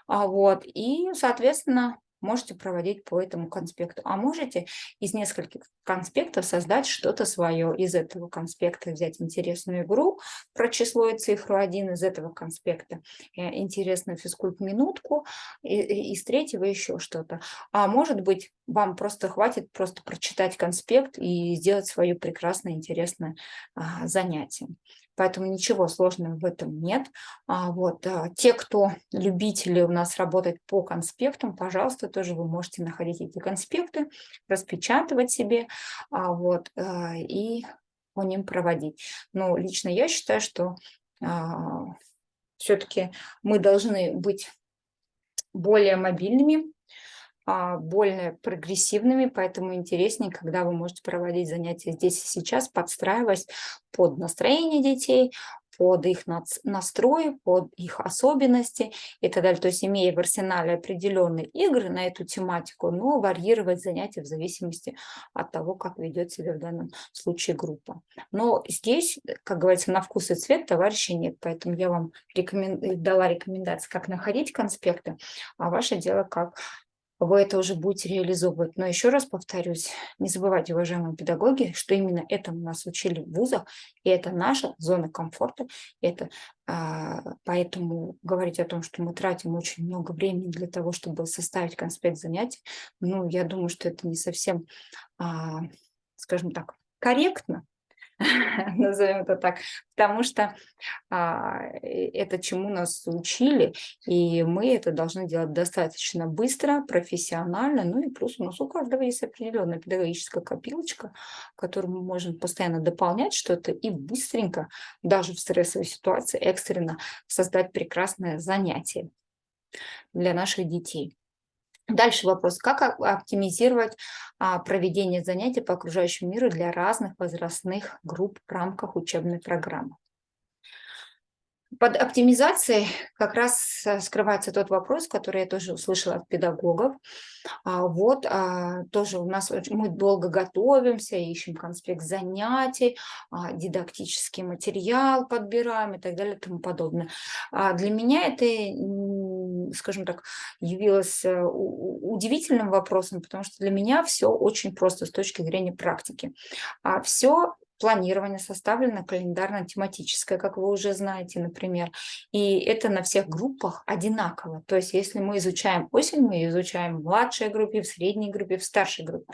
А вот, и, соответственно, можете проводить по этому конспекту. А можете из нескольких конспектов создать что-то свое. Из этого конспекта взять интересную игру про число и цифру 1, из этого конспекта э, интересную физкульт-минутку, из третьего еще что-то. А может быть, вам просто хватит просто прочитать конспект и сделать свое прекрасное, интересное а, занятие. Поэтому ничего сложного в этом нет. А вот, а, те, кто любители у нас работать по конспектам, пожалуйста, тоже вы можете находить эти конспекты, распечатывать себе а, вот, и по ним проводить. Но лично я считаю, что все-таки мы должны быть более мобильными, более прогрессивными, поэтому интереснее, когда вы можете проводить занятия здесь и сейчас, подстраиваясь под настроение детей, под их настрой, под их особенности и так далее. То есть имея в арсенале определенные игры на эту тематику, но варьировать занятия в зависимости от того, как ведет себя в данном случае группа. Но здесь, как говорится, на вкус и цвет товарища нет, поэтому я вам рекомен... дала рекомендации, как находить конспекты, а ваше дело, как вы это уже будете реализовывать. Но еще раз повторюсь, не забывайте, уважаемые педагоги, что именно этому нас учили в вузах, и это наша зона комфорта. Это, а, поэтому говорить о том, что мы тратим очень много времени для того, чтобы составить конспект занятий, ну, я думаю, что это не совсем, а, скажем так, корректно, назовем это так, потому что а, это чему нас учили, и мы это должны делать достаточно быстро, профессионально, ну и плюс у нас у каждого есть определенная педагогическая копилочка, которую мы можем постоянно дополнять что-то и быстренько, даже в стрессовой ситуации, экстренно создать прекрасное занятие для наших детей. Дальше вопрос, как оптимизировать а, проведение занятий по окружающему миру для разных возрастных групп в рамках учебной программы. Под оптимизацией как раз э, скрывается тот вопрос, который я тоже услышала от педагогов. А, вот а, тоже у нас мы долго готовимся, ищем конспект занятий, дидактический материал подбираем и так далее и тому подобное. Для меня это, скажем так, явилось э, удивительным вопросом, потому что для меня все очень просто с точки зрения практики. Все планирование составлено календарно-тематическое, как вы уже знаете, например. И это на всех группах одинаково. То есть если мы изучаем осень, мы изучаем в младшей группе, в средней группе, в старшей группе.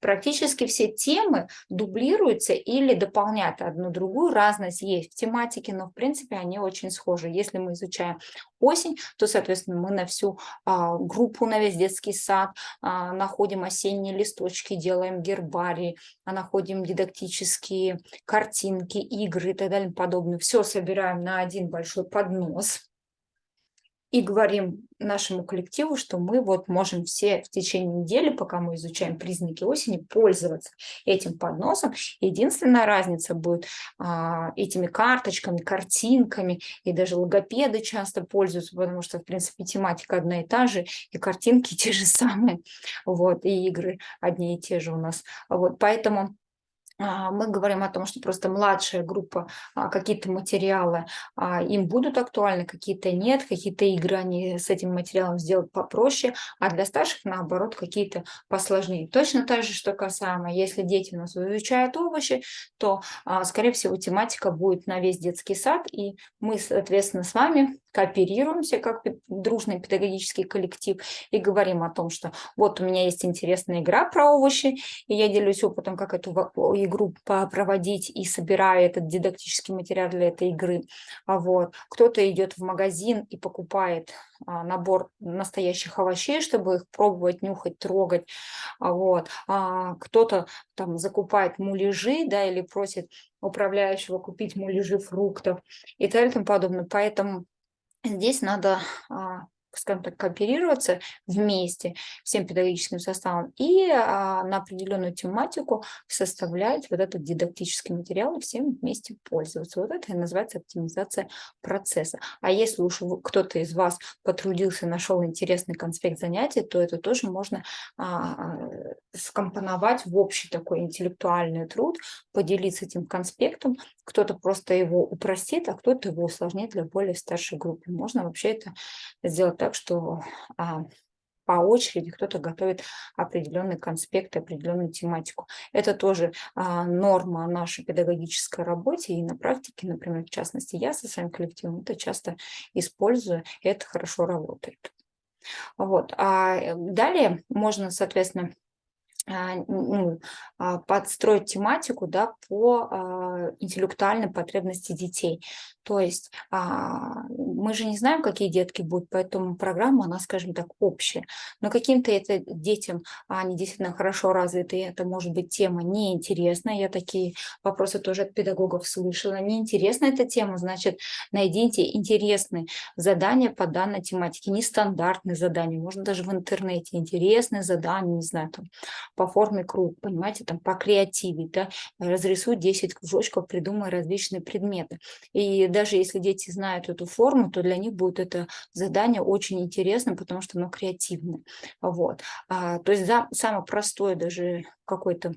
Практически все темы дублируются или дополняют одну другую. Разность есть в тематике, но в принципе они очень схожи. Если мы изучаем осень, то, соответственно, мы на всю а, группу, на весь детский сад а, находим осенние листочки, делаем гербарии, а находим дидактические картинки, игры и так далее подобное. Все собираем на один большой поднос и говорим нашему коллективу, что мы вот можем все в течение недели, пока мы изучаем признаки осени, пользоваться этим подносом. Единственная разница будет а, этими карточками, картинками, и даже логопеды часто пользуются, потому что, в принципе, тематика одна и та же, и картинки те же самые, вот, и игры одни и те же у нас. Вот, поэтому мы говорим о том, что просто младшая группа, а, какие-то материалы а, им будут актуальны, какие-то нет, какие-то игры они с этим материалом сделают попроще, а для старших, наоборот, какие-то посложнее. Точно так же, что касаемо, если дети у нас изучают овощи, то, скорее всего, тематика будет на весь детский сад, и мы, соответственно, с вами кооперируемся как дружный педагогический коллектив и говорим о том, что вот у меня есть интересная игра про овощи, и я делюсь опытом, как эту игру проводить и собираю этот дидактический материал для этой игры. А вот. Кто-то идет в магазин и покупает а, набор настоящих овощей, чтобы их пробовать, нюхать, трогать. А вот. А кто-то там закупает муляжи, да, или просит управляющего купить муляжи фруктов и так далее и тому подобное. Поэтому здесь надо а, скажем так, кооперироваться вместе всем педагогическим составом и а, на определенную тематику составлять вот этот дидактический материал и всем вместе пользоваться. Вот это и называется оптимизация процесса. А если уж кто-то из вас потрудился, нашел интересный конспект занятий, то это тоже можно а, скомпоновать в общий такой интеллектуальный труд, поделиться этим конспектом. Кто-то просто его упростит, а кто-то его усложнит для более старшей группы. Можно вообще это сделать так, что а, по очереди кто-то готовит определенный конспект, определенную тематику. Это тоже а, норма нашей педагогической работе и на практике, например, в частности, я со своим коллективом это часто использую, и это хорошо работает. Вот. А э, далее можно, соответственно, а, ну, а, подстроить тематику да, по а, интеллектуальной потребности детей. То есть мы же не знаем, какие детки будут, поэтому программа, она, скажем так, общая. Но каким-то это детям, они действительно хорошо развиты, это может быть тема неинтересная. Я такие вопросы тоже от педагогов слышала. Неинтересна эта тема, значит, найдите интересные задания по данной тематике, нестандартные задания, можно даже в интернете, интересные задания, не знаю, там, по форме круг, понимаете, там по креативе, да, разрисуй 10 кружочков, придумай различные предметы. И даже если дети знают эту форму, то для них будет это задание очень интересным, потому что оно креативное. Вот. А, то есть за, самое простое даже какой-то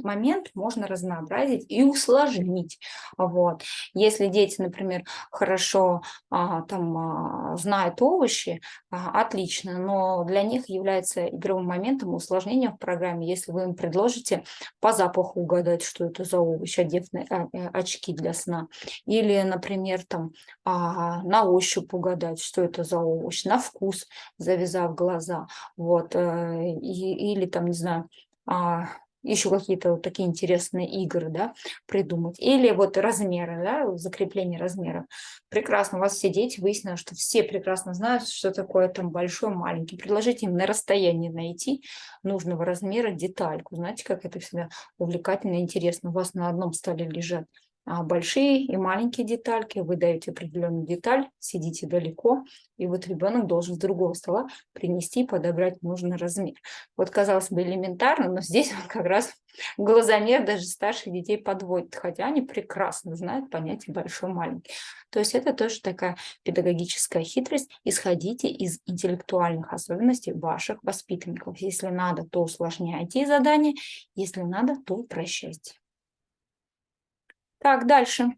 момент можно разнообразить и усложнить. Вот. Если дети, например, хорошо а, там, а, знают овощи, а, отлично, но для них является игровым моментом усложнения в программе, если вы им предложите по запаху угадать, что это за овощ, одев э, очки для сна, или, например, там, на ощупь угадать, что это за овощ, на вкус, завязав глаза, вот, э, и, или там, не знаю, еще какие-то вот такие интересные игры, да, придумать. Или вот размеры, да, закрепление размеров. Прекрасно, у вас все дети выяснилось, что все прекрасно знают, что такое там большой, маленький. Предложите им на расстоянии найти нужного размера детальку. Знаете, как это всегда увлекательно и интересно. У вас на одном столе лежат большие и маленькие детальки, вы даете определенную деталь, сидите далеко, и вот ребенок должен с другого стола принести подобрать нужный размер. Вот, казалось бы, элементарно, но здесь он как раз глазомер даже старших детей подводит, хотя они прекрасно знают понятие большой-маленький. То есть это тоже такая педагогическая хитрость. Исходите из интеллектуальных особенностей ваших воспитанников. Если надо, то усложняйте задание, если надо, то упрощайте. Так, дальше.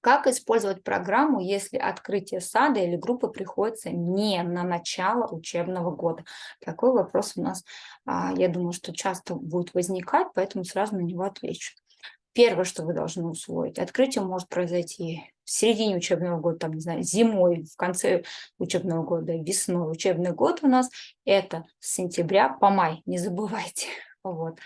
Как использовать программу, если открытие сада или группы приходится не на начало учебного года? Такой вопрос у нас, а, я думаю, что часто будет возникать, поэтому сразу на него отвечу. Первое, что вы должны усвоить, открытие может произойти в середине учебного года, там, не знаю, зимой, в конце учебного года, весной. Учебный год у нас это с сентября по май, не забывайте. Вот.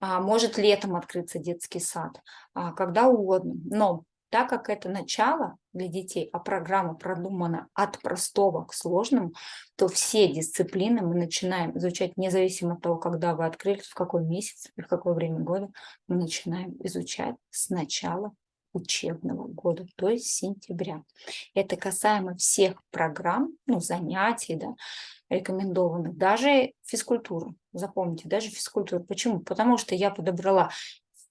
А, может летом открыться детский сад, а, когда угодно. Но так как это начало для детей, а программа продумана от простого к сложному, то все дисциплины мы начинаем изучать независимо от того, когда вы открыли, в какой месяц и в какое время года, мы начинаем изучать с начала учебного года, то есть сентября. Это касаемо всех программ, ну, занятий, да, рекомендованных, даже физкультуру. Запомните, даже физкультуру. Почему? Потому что я подобрала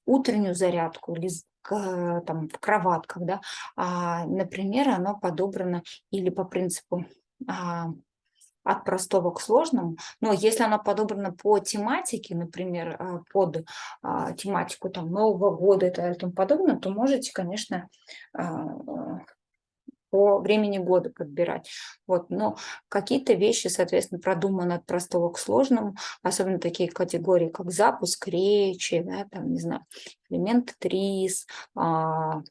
утреннюю зарядку или там, в кроватках, да, а, например, оно подобрано или по принципу а, от простого к сложному, но если оно подобрано по тематике, например, а, под а, тематику там, Нового года и тому подобное, то можете, конечно, а, по времени года подбирать. Вот, но какие-то вещи, соответственно, продуманы от простого к сложному, особенно такие категории, как запуск речи, да, там, не знаю, элемент ТРИС, а,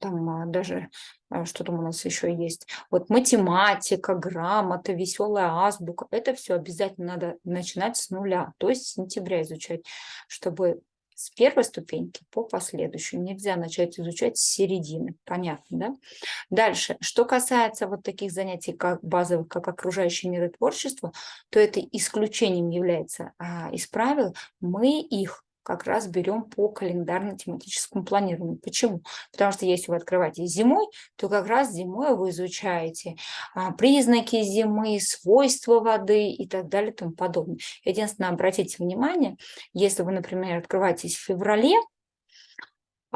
там а, даже а, что там у нас еще есть, вот математика, грамота, веселая азбука, это все обязательно надо начинать с нуля, то есть с сентября изучать, чтобы с первой ступеньки по последующую. Нельзя начать изучать с середины. Понятно, да? Дальше. Что касается вот таких занятий, как базовых, как окружающий мир и творчество, то это исключением является а, из правил. Мы их как раз берем по календарно-тематическому планированию. Почему? Потому что если вы открываете зимой, то как раз зимой вы изучаете а, признаки зимы, свойства воды и так далее и тому подобное. Единственное, обратите внимание, если вы, например, открываетесь в феврале,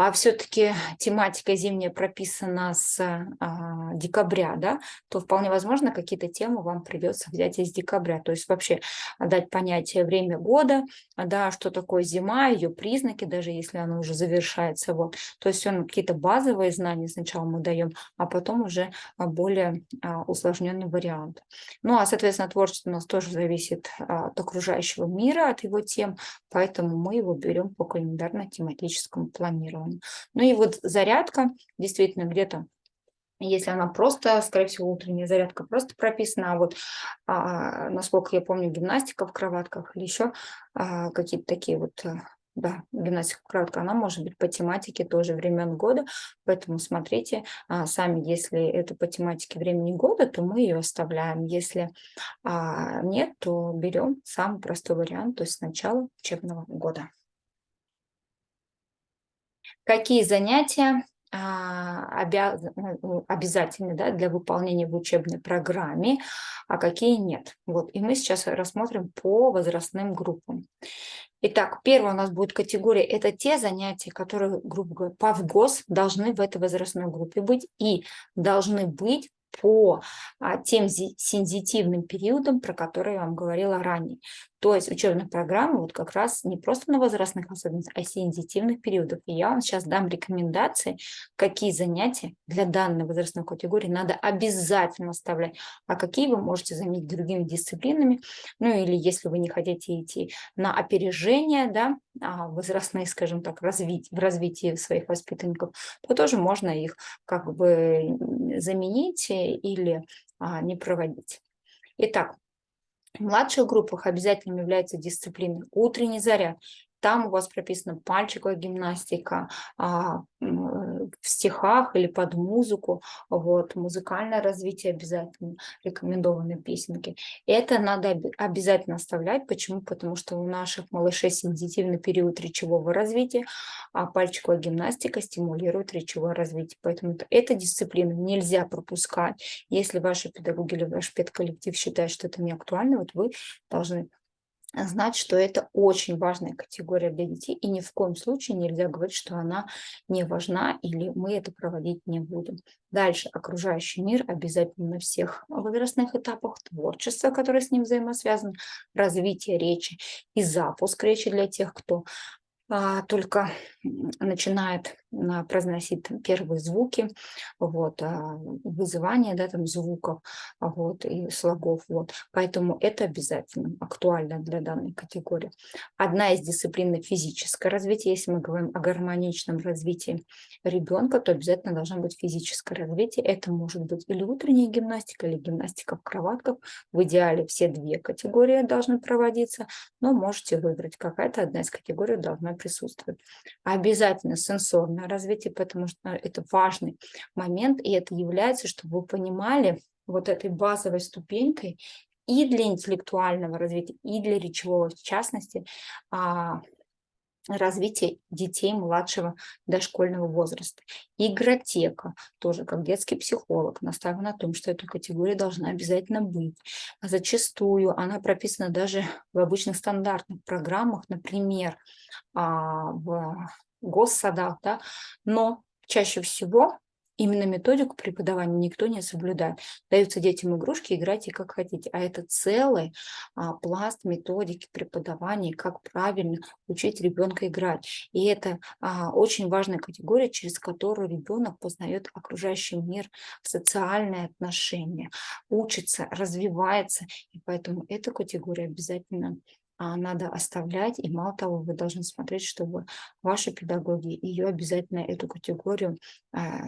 а все-таки тематика зимняя прописана с а, декабря, да, то вполне возможно какие-то темы вам придется взять из декабря. То есть вообще дать понятие время года, да, что такое зима, ее признаки, даже если она уже завершается. Вот. То есть все какие-то базовые знания сначала мы даем, а потом уже более а, усложненный вариант. Ну а, соответственно, творчество у нас тоже зависит а, от окружающего мира, от его тем, поэтому мы его берем по календарно-тематическому планированию. Ну и вот зарядка, действительно, где-то если она просто, скорее всего, утренняя зарядка просто прописана, а вот, а, насколько я помню, гимнастика в кроватках или еще а, какие-то такие вот, э, да, гимнастика в кроватках, она может быть по тематике тоже времен года, поэтому смотрите а, сами, если это по тематике времени года, то мы ее оставляем, если а, нет, то берем самый простой вариант, то есть с начала учебного года. Какие занятия а, ну, обязательны да, для выполнения в учебной программе, а какие нет. Вот. И мы сейчас рассмотрим по возрастным группам. Итак, первая у нас будет категория, это те занятия, которые, грубо говоря, по ВГОС должны в этой возрастной группе быть и должны быть по а, тем сензитивным периодам, про которые я вам говорила ранее. То есть учебная программа вот как раз не просто на возрастных особенностях, а сензитивных периодов. И я вам сейчас дам рекомендации, какие занятия для данной возрастной категории надо обязательно оставлять, а какие вы можете заменить другими дисциплинами. Ну или если вы не хотите идти на опережение, да, а, возрастные, скажем так, развить, в развитии своих воспитанников, то тоже можно их как бы заменить или а, не проводить. Итак, в младших группах обязательным является дисциплина утренний заряд. Там у вас прописана пальчиковая гимнастика а, в стихах или под музыку. Вот, музыкальное развитие обязательно, рекомендованные песенки. Это надо обязательно оставлять. Почему? Потому что у наших малышей сенситивный период речевого развития, а пальчиковая гимнастика стимулирует речевое развитие. Поэтому эта дисциплина нельзя пропускать. Если ваши педагоги или ваш педколлектив считает, что это не актуально, вот вы должны знать, что это очень важная категория для детей, и ни в коем случае нельзя говорить, что она не важна, или мы это проводить не будем. Дальше. Окружающий мир обязательно на всех возрастных этапах, творчество, которое с ним взаимосвязано, развитие речи и запуск речи для тех, кто только начинает а, произносить первые звуки, вот, а, вызывание да, там, звуков вот, и слогов. Вот. Поэтому это обязательно актуально для данной категории. Одна из дисциплин – физическое развитие. Если мы говорим о гармоничном развитии ребенка, то обязательно должно быть физическое развитие. Это может быть или утренняя гимнастика, или гимнастика в кроватках. В идеале все две категории должны проводиться, но можете выбрать, какая-то одна из категорий должна присутствовать. Обязательно сенсорное развитие, потому что это важный момент, и это является, чтобы вы понимали вот этой базовой ступенькой и для интеллектуального развития, и для речевого, в частности, развития детей младшего дошкольного возраста. Игротека, тоже как детский психолог, настаиваю на том, что эта категория должна обязательно быть. А зачастую она прописана даже в обычных стандартных программах, например, а, в госсадах, да, но чаще всего Именно методику преподавания никто не соблюдает. Даются детям игрушки, играйте как хотите. А это целый а, пласт методики преподавания, как правильно учить ребенка играть. И это а, очень важная категория, через которую ребенок познает окружающий мир, социальные отношения, учится, развивается. И поэтому эта категория обязательно надо оставлять. И мало того, вы должны смотреть, чтобы ваши педагоги ее обязательно эту категорию а,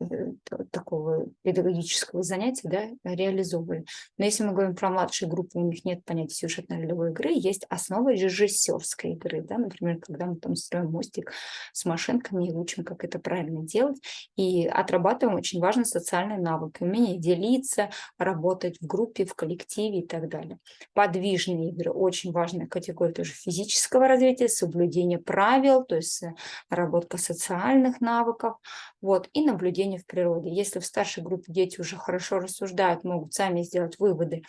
э, такого педагогического занятия да, реализовывали. Но если мы говорим про младшие группы, у них нет понятия сюжетно-ролевой игры, есть основы режиссерской игры. Да? Например, когда мы там строим мостик с машинками и учим, как это правильно делать. И отрабатываем очень важные социальные навыки, умение делиться, работать в группе, в коллективе и так далее. Подвижные игры очень важны важная категория тоже физического развития, соблюдение правил, то есть э, работа социальных навыков, вот, и наблюдение в природе. Если в старшей группе дети уже хорошо рассуждают, могут сами сделать выводы,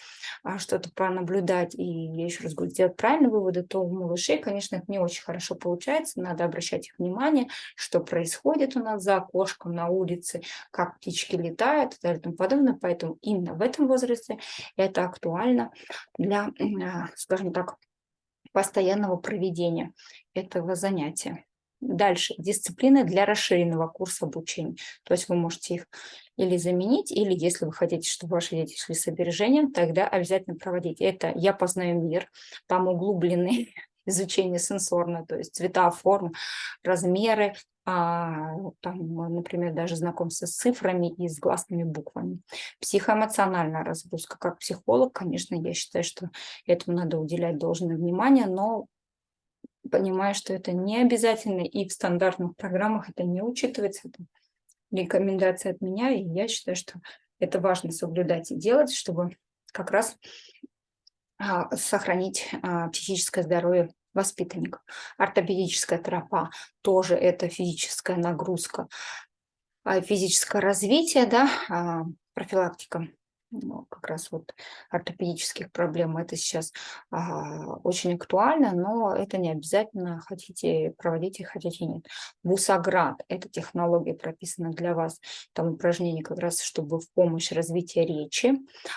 а что-то пронаблюдать и, еще раз говорю, сделать правильные выводы, то у малышей, конечно, это не очень хорошо получается, надо обращать их внимание, что происходит у нас за окошком на улице, как птички летают и и подобное. Поэтому именно в этом возрасте это актуально для, а, скажем так, постоянного проведения этого занятия. Дальше, дисциплины для расширенного курса обучения. То есть вы можете их или заменить, или если вы хотите, чтобы ваши дети шли с опережением, тогда обязательно проводить. Это «Я познаю мир», там углубленные изучение сенсорно, то есть цвета, формы, размеры, там, например, даже знакомство с цифрами и с гласными буквами. Психоэмоциональная разгрузка. Как психолог, конечно, я считаю, что этому надо уделять должное внимание, но понимаю, что это не обязательно, и в стандартных программах это не учитывается. Это рекомендация от меня, и я считаю, что это важно соблюдать и делать, чтобы как раз а, сохранить а, психическое здоровье воспитанников. Ортопедическая тропа тоже это физическая нагрузка, а, физическое развитие, да, профилактика ну, как раз вот ортопедических проблем. Это сейчас а, очень актуально, но это не обязательно, хотите проводите, хотите нет. Бусаград – это технология прописана для вас, там упражнение как раз, чтобы в помощь развития речи,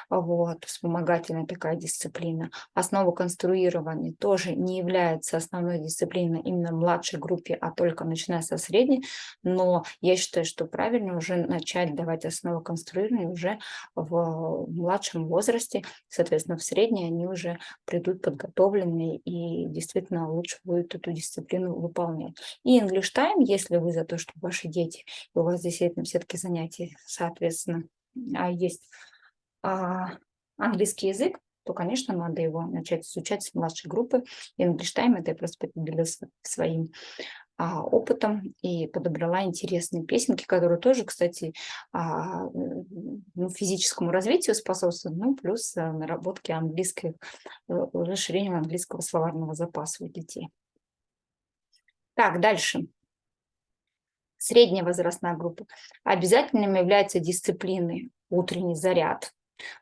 вот, вспомогательная такая дисциплина. Основа конструирования тоже не является основной дисциплиной именно младшей группе, а только начиная со средней, но я считаю, что правильно уже начать давать основу конструирования уже в в младшем возрасте, соответственно, в средней они уже придут подготовленные и действительно лучше будет эту дисциплину выполнять. И English Time, если вы за то, что ваши дети, у вас действительно все-таки занятия, соответственно, а есть а, английский язык, то, конечно, надо его начать изучать с младшей группы. English Time это я просто поделилась своим опытом и подобрала интересные песенки, которые тоже, кстати, а, ну, физическому развитию способствуют, ну, плюс а, наработке английской, э, расширению английского словарного запаса у детей. Так, дальше. Средняя возрастная группа. Обязательным являются дисциплины утренний заряд,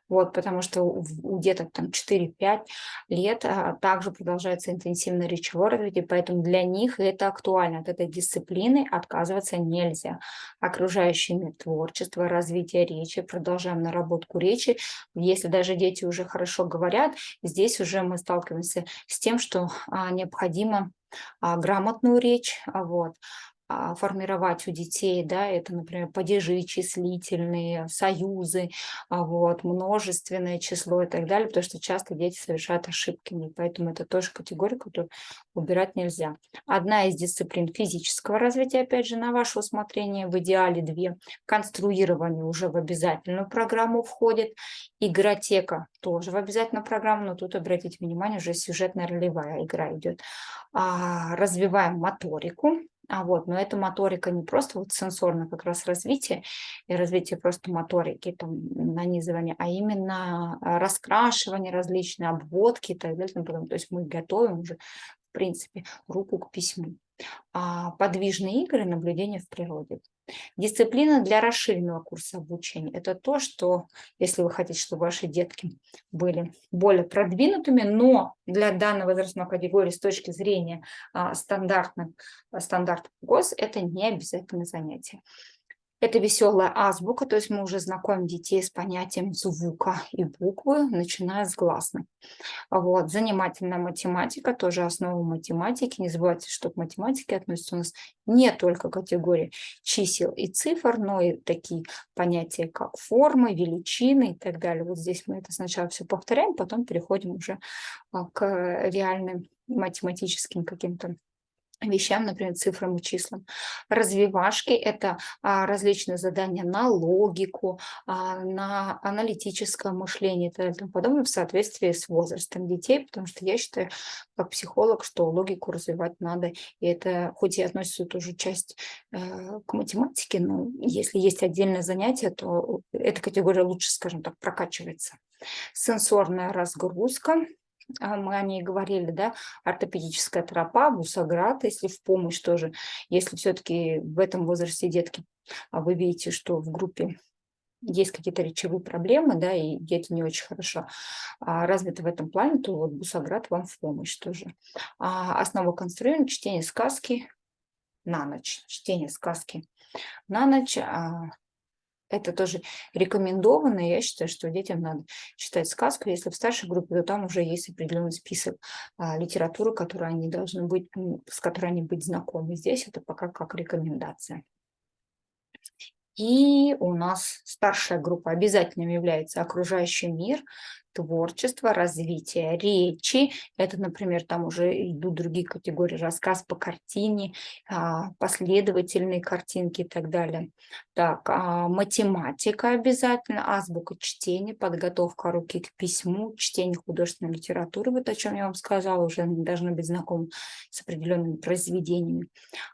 вот, потому что у, у деток там 4-5 лет а, также продолжается интенсивное речевое развитие, поэтому для них это актуально. От этой дисциплины отказываться нельзя. Окружающий творчество, развитие речи, продолжаем наработку речи. Если даже дети уже хорошо говорят, здесь уже мы сталкиваемся с тем, что а, необходимо а, грамотную речь, а, вот, формировать у детей, да, это, например, падежи числительные, союзы, а, вот, множественное число и так далее, потому что часто дети совершают ошибки, поэтому это тоже категория, которую убирать нельзя. Одна из дисциплин физического развития, опять же, на ваше усмотрение, в идеале две. Конструирование уже в обязательную программу входит, игротека тоже в обязательную программу, но тут обратите внимание, уже сюжетная ролевая игра идет. А, развиваем моторику, а вот, но эта моторика не просто вот сенсорное как раз развитие и развитие просто моторики, там, нанизывание, а именно а, раскрашивание различные, обводки и так далее. То есть мы готовим уже, в принципе, руку к письму. А подвижные игры, наблюдение в природе. Дисциплина для расширенного курса обучения – это то, что, если вы хотите, чтобы ваши детки были более продвинутыми, но для данной возрастной категории с точки зрения а, стандартных, стандартов ГОС это не обязательное занятие. Это веселая азбука, то есть мы уже знакомим детей с понятием звука и буквы, начиная с гласных. Вот. Занимательная математика, тоже основа математики. Не забывайте, что к математике относятся у нас не только категории чисел и цифр, но и такие понятия, как формы, величины и так далее. Вот здесь мы это сначала все повторяем, потом переходим уже а, к реальным математическим каким-то вещам, например, цифрам и числам. Развивашки – это а, различные задания на логику, а, на аналитическое мышление и тому подобное в соответствии с возрастом детей, потому что я считаю, как психолог, что логику развивать надо, и это хоть и относится тоже часть э, к математике, но если есть отдельное занятие, то эта категория лучше, скажем так, прокачивается. Сенсорная разгрузка – мы о ней говорили, да, ортопедическая тропа, бусаград, если в помощь тоже, если все-таки в этом возрасте детки, а вы видите, что в группе есть какие-то речевые проблемы, да, и дети не очень хорошо а, развиты в этом плане, то вот Бусаград вам в помощь тоже. А, основа конструирования, чтение сказки на ночь, чтение сказки на ночь, а, это тоже рекомендовано. Я считаю, что детям надо читать сказку. Если в старшей группе, то там уже есть определенный список а, литературы, которую они должны быть, с которой они быть знакомы. Здесь это пока как рекомендация. И у нас старшая группа обязательным является окружающий мир, творчество, развитие речи. Это, например, там уже идут другие категории, рассказ по картине, а, последовательные картинки и так далее. Так, а, математика обязательно, азбука чтения, подготовка руки к письму, чтение художественной литературы, вот о чем я вам сказала, уже должны быть знакомы с определенными произведениями.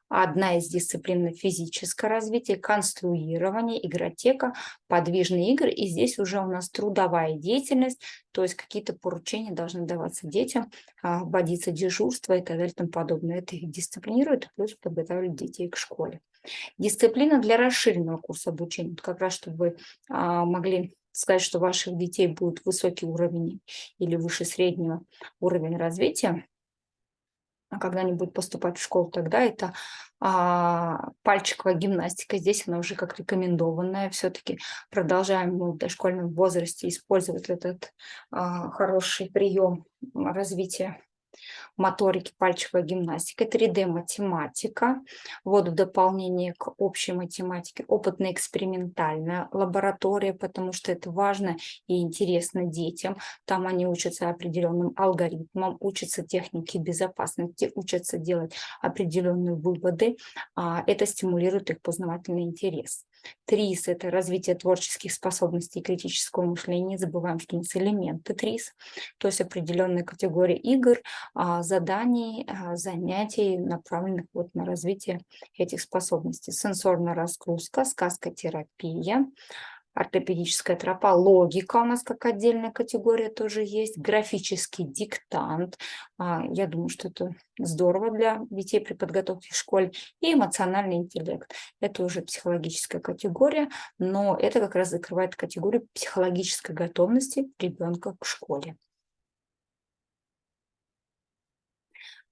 Одна из дисциплин – физическое развитие, конструирование, игротека, подвижные игры. И здесь уже у нас трудовая деятельность, то есть какие-то поручения должны даваться детям, а, вводиться дежурство и так далее и тому подобное. Это их дисциплинирует, плюс подготавливает детей к школе. Дисциплина для расширенного курса обучения. Как раз, чтобы вы а, могли сказать, что ваших детей будет высокий уровень или выше среднего уровень развития, а когда они будут поступать в школу, тогда это а, пальчиковая гимнастика. Здесь она уже как рекомендованная. Все-таки продолжаем мы в дошкольном возрасте использовать этот а, хороший прием развития моторики, пальчиковая гимнастика, 3D-математика, вот в дополнение к общей математике, опытно-экспериментальная лаборатория, потому что это важно и интересно детям. Там они учатся определенным алгоритмам, учатся технике безопасности, учатся делать определенные выводы. А это стимулирует их познавательный интерес. ТРИС – это развитие творческих способностей и критического мышления. Не забываем, что у нас элементы ТРИС, то есть определенная категория игр, а, заданий, а, занятий, направленных вот на развитие этих способностей. Сенсорная разгрузка, сказкотерапия, ортопедическая тропа, логика у нас как отдельная категория тоже есть, графический диктант, а, я думаю, что это здорово для детей при подготовке в школе, и эмоциональный интеллект. Это уже психологическая категория, но это как раз закрывает категорию психологической готовности ребенка к школе.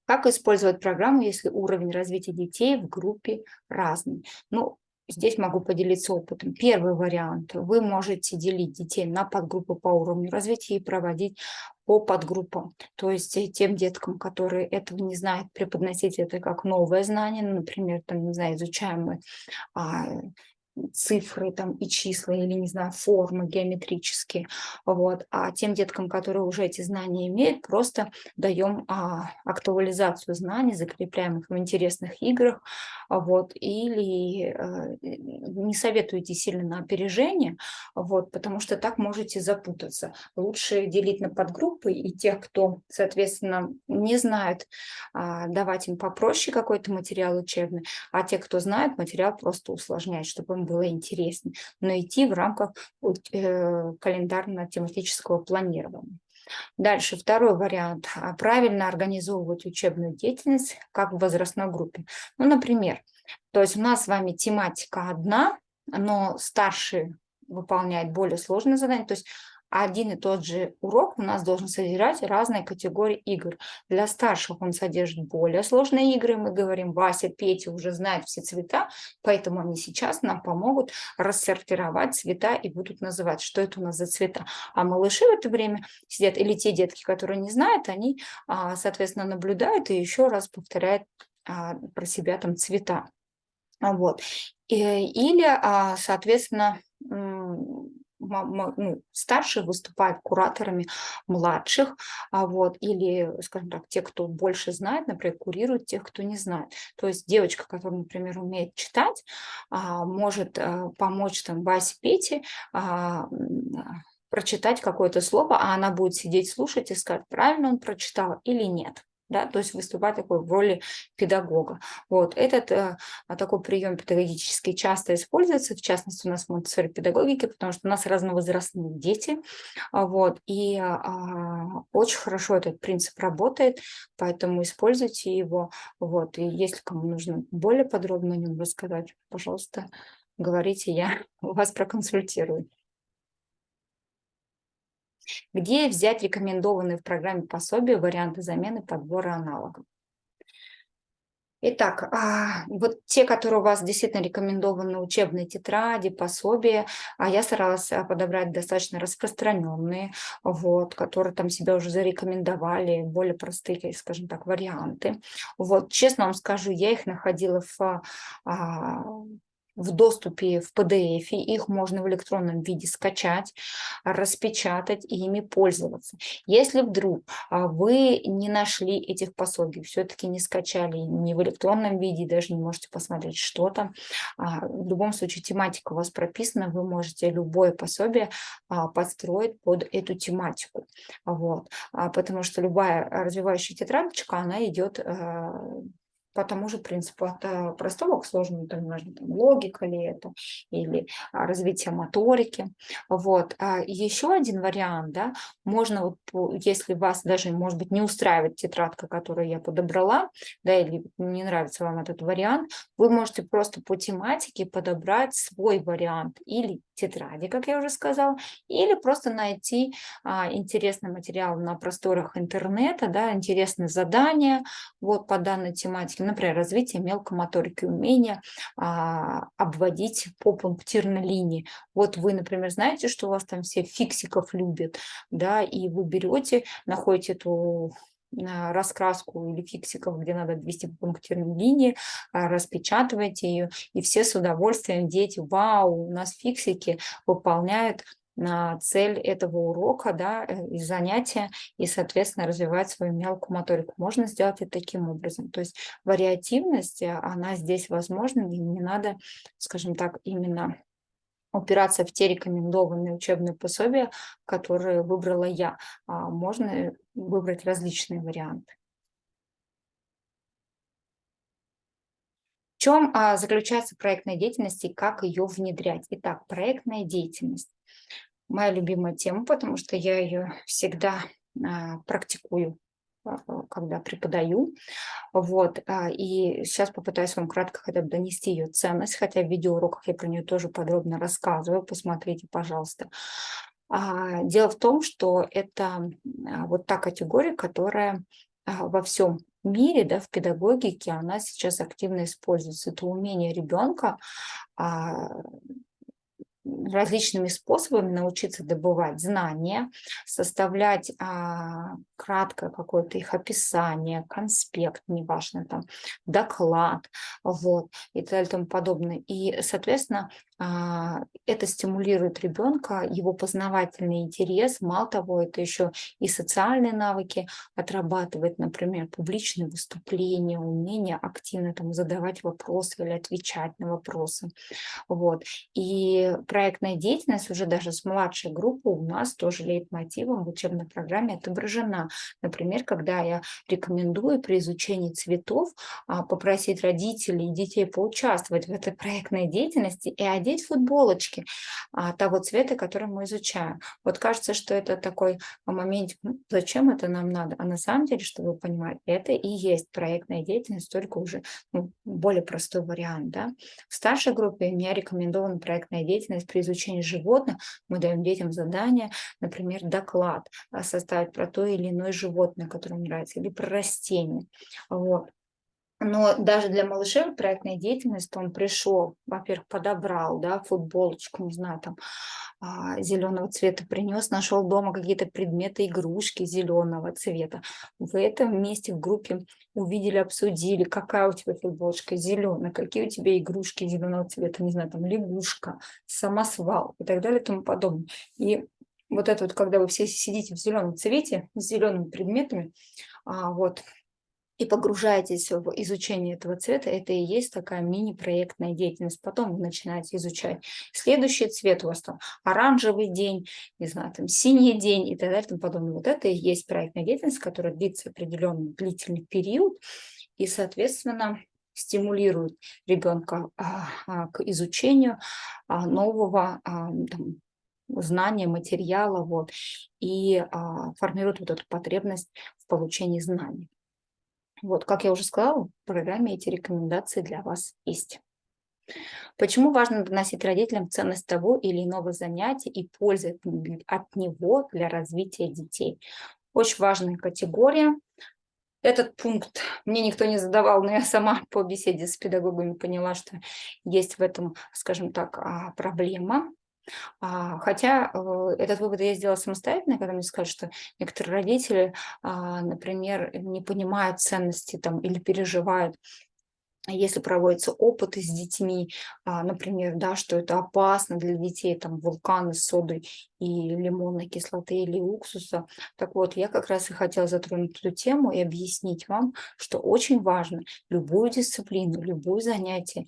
Как использовать программу, если уровень развития детей в группе разный? Ну, Здесь могу поделиться опытом. Первый вариант. Вы можете делить детей на подгруппы по уровню развития и проводить по подгруппам. То есть тем деткам, которые этого не знают, преподносить это как новое знание. Например, там, не знаю, изучаем мы а, цифры там и числа или, не знаю, формы геометрические. Вот. А тем деткам, которые уже эти знания имеют, просто даем а, актуализацию знаний, закрепляем их в интересных играх. Вот. Или а, не советую идти сильно на опережение, вот, потому что так можете запутаться. Лучше делить на подгруппы и тех, кто, соответственно, не знает, а, давать им попроще какой-то материал учебный, а те, кто знает, материал просто усложнять, чтобы было интереснее, но идти в рамках э, календарно-тематического планирования. Дальше, второй вариант. А, правильно организовывать учебную деятельность как в возрастной группе. Ну, например, то есть у нас с вами тематика одна, но старший выполняет более сложные задания. То есть один и тот же урок у нас должен содержать разные категории игр. Для старших он содержит более сложные игры. Мы говорим, Вася, Петя уже знают все цвета, поэтому они сейчас нам помогут рассортировать цвета и будут называть, что это у нас за цвета. А малыши в это время сидят, или те детки, которые не знают, они, а, соответственно, наблюдают и еще раз повторяют а, про себя там цвета. Вот. Или, а, соответственно, ну, старшие выступают кураторами младших, а вот, или, скажем так, те, кто больше знает, например, курируют тех, кто не знает. То есть девочка, которая, например, умеет читать, а, может а, помочь там Васе Пете прочитать какое-то слово, а она будет сидеть слушать и сказать, правильно он прочитал или нет да, то есть выступать такой в роли педагога. Вот этот э, такой прием педагогический часто используется, в частности у нас в Монтессори педагогике, потому что у нас разновозрастные дети, а, вот, и а, очень хорошо этот принцип работает, поэтому используйте его, вот, и если кому нужно более подробно о нем рассказать, пожалуйста, говорите, я вас проконсультирую. Где взять рекомендованные в программе пособия варианты замены подбора аналогов? Итак, а, вот те, которые у вас действительно рекомендованы, учебные тетради, пособия, а я старалась а, подобрать достаточно распространенные, вот, которые там себя уже зарекомендовали, более простые, скажем так, варианты. Вот, честно вам скажу, я их находила в в доступе в PDF, их можно в электронном виде скачать, распечатать и ими пользоваться. Если вдруг а, вы не нашли этих пособий, все-таки не скачали не в электронном виде, даже не можете посмотреть, что там, а, в любом случае тематика у вас прописана, вы можете любое пособие а, подстроить под эту тематику. Вот. Потому что любая развивающая тетрадочка, она идет по тому же принципу, от э, простого к сложному, там, можно, там, логика ли это, или а, развитие моторики. Вот. А еще один вариант, да, можно, если вас даже, может быть, не устраивает тетрадка, которую я подобрала, да, или не нравится вам этот вариант, вы можете просто по тематике подобрать свой вариант или тетради, как я уже сказала, или просто найти а, интересный материал на просторах интернета, да, интересные задания вот по данной тематике, например, развитие мелкомоторики, умения а, обводить по пунктирной линии. Вот вы, например, знаете, что у вас там все фиксиков любят, да, и вы берете, находите эту раскраску или фиксиков, где надо ввести пунктирные линии, а, распечатываете ее, и все с удовольствием, дети, вау, у нас фиксики выполняют на цель этого урока да, э, и занятия, и, соответственно, развивать свою мелкую моторику. Можно сделать это таким образом. То есть вариативность, э, она здесь возможна, и не надо, скажем так, именно упираться в те рекомендованные учебные пособия, которые выбрала я. А можно выбрать различные варианты. В чем а, заключается проектная деятельность и как ее внедрять? Итак, проектная деятельность. Моя любимая тема, потому что я ее всегда а, практикую, когда преподаю. Вот. А, и сейчас попытаюсь вам кратко хотя бы донести ее ценность, хотя в видеоуроках я про нее тоже подробно рассказываю. Посмотрите, пожалуйста. А, дело в том, что это а, вот та категория, которая а, во всем мире, да, в педагогике она сейчас активно используется. Это умение ребенка а, различными способами научиться добывать знания, составлять а, краткое какое-то их описание, конспект, неважно, там, доклад, вот, и так далее и тому подобное. И, соответственно, это стимулирует ребенка, его познавательный интерес. Мало того, это еще и социальные навыки отрабатывает, например, публичные выступления, умение активно там, задавать вопросы или отвечать на вопросы. Вот. И проектная деятельность уже даже с младшей группы у нас тоже лейтмотивом в учебной программе отображена. Например, когда я рекомендую при изучении цветов а, попросить родителей и детей поучаствовать в этой проектной деятельности и один одеть футболочки а, того цвета, который мы изучаем. Вот кажется, что это такой момент, зачем это нам надо? А на самом деле, чтобы вы понимали, это и есть проектная деятельность, только уже ну, более простой вариант. Да? В старшей группе мне рекомендована проектная деятельность при изучении животных. Мы даем детям задание, например, доклад а, составить про то или иное животное, которое им нравится, или про растение. Вот. Но даже для малышей проектная деятельность, он пришел, во-первых, подобрал, да, футболочку, не знаю, там, а, зеленого цвета принес, нашел дома какие-то предметы, игрушки зеленого цвета. В этом месте в группе увидели, обсудили, какая у тебя футболочка зеленая, какие у тебя игрушки зеленого цвета, не знаю, там лягушка, самосвал и так далее и тому подобное. И вот это вот, когда вы все сидите в зеленом цвете, с зелеными предметами, а, вот, и погружаетесь в изучение этого цвета, это и есть такая мини-проектная деятельность. Потом вы начинаете изучать следующий цвет, у вас там оранжевый день, не знаю, там синий день и так далее и тому подобное. Вот это и есть проектная деятельность, которая длится определенный длительный период и, соответственно, стимулирует ребенка а, а, к изучению а, нового там, знания, материала, вот, и формирует вот эту потребность в получении знаний. Вот, как я уже сказала, в программе эти рекомендации для вас есть. Почему важно доносить родителям ценность того или иного занятия и пользы от него для развития детей? Очень важная категория. Этот пункт мне никто не задавал, но я сама по беседе с педагогами поняла, что есть в этом, скажем так, а, проблема. А, хотя э, этот вывод я сделала самостоятельно, когда мне сказали, что некоторые родители, а, например, не понимают ценности там, или переживают если проводятся опыты с детьми, а, например, да, что это опасно для детей, там, вулканы с содой и лимонной кислоты или уксуса. Так вот, я как раз и хотела затронуть эту тему и объяснить вам, что очень важно любую дисциплину, любое занятие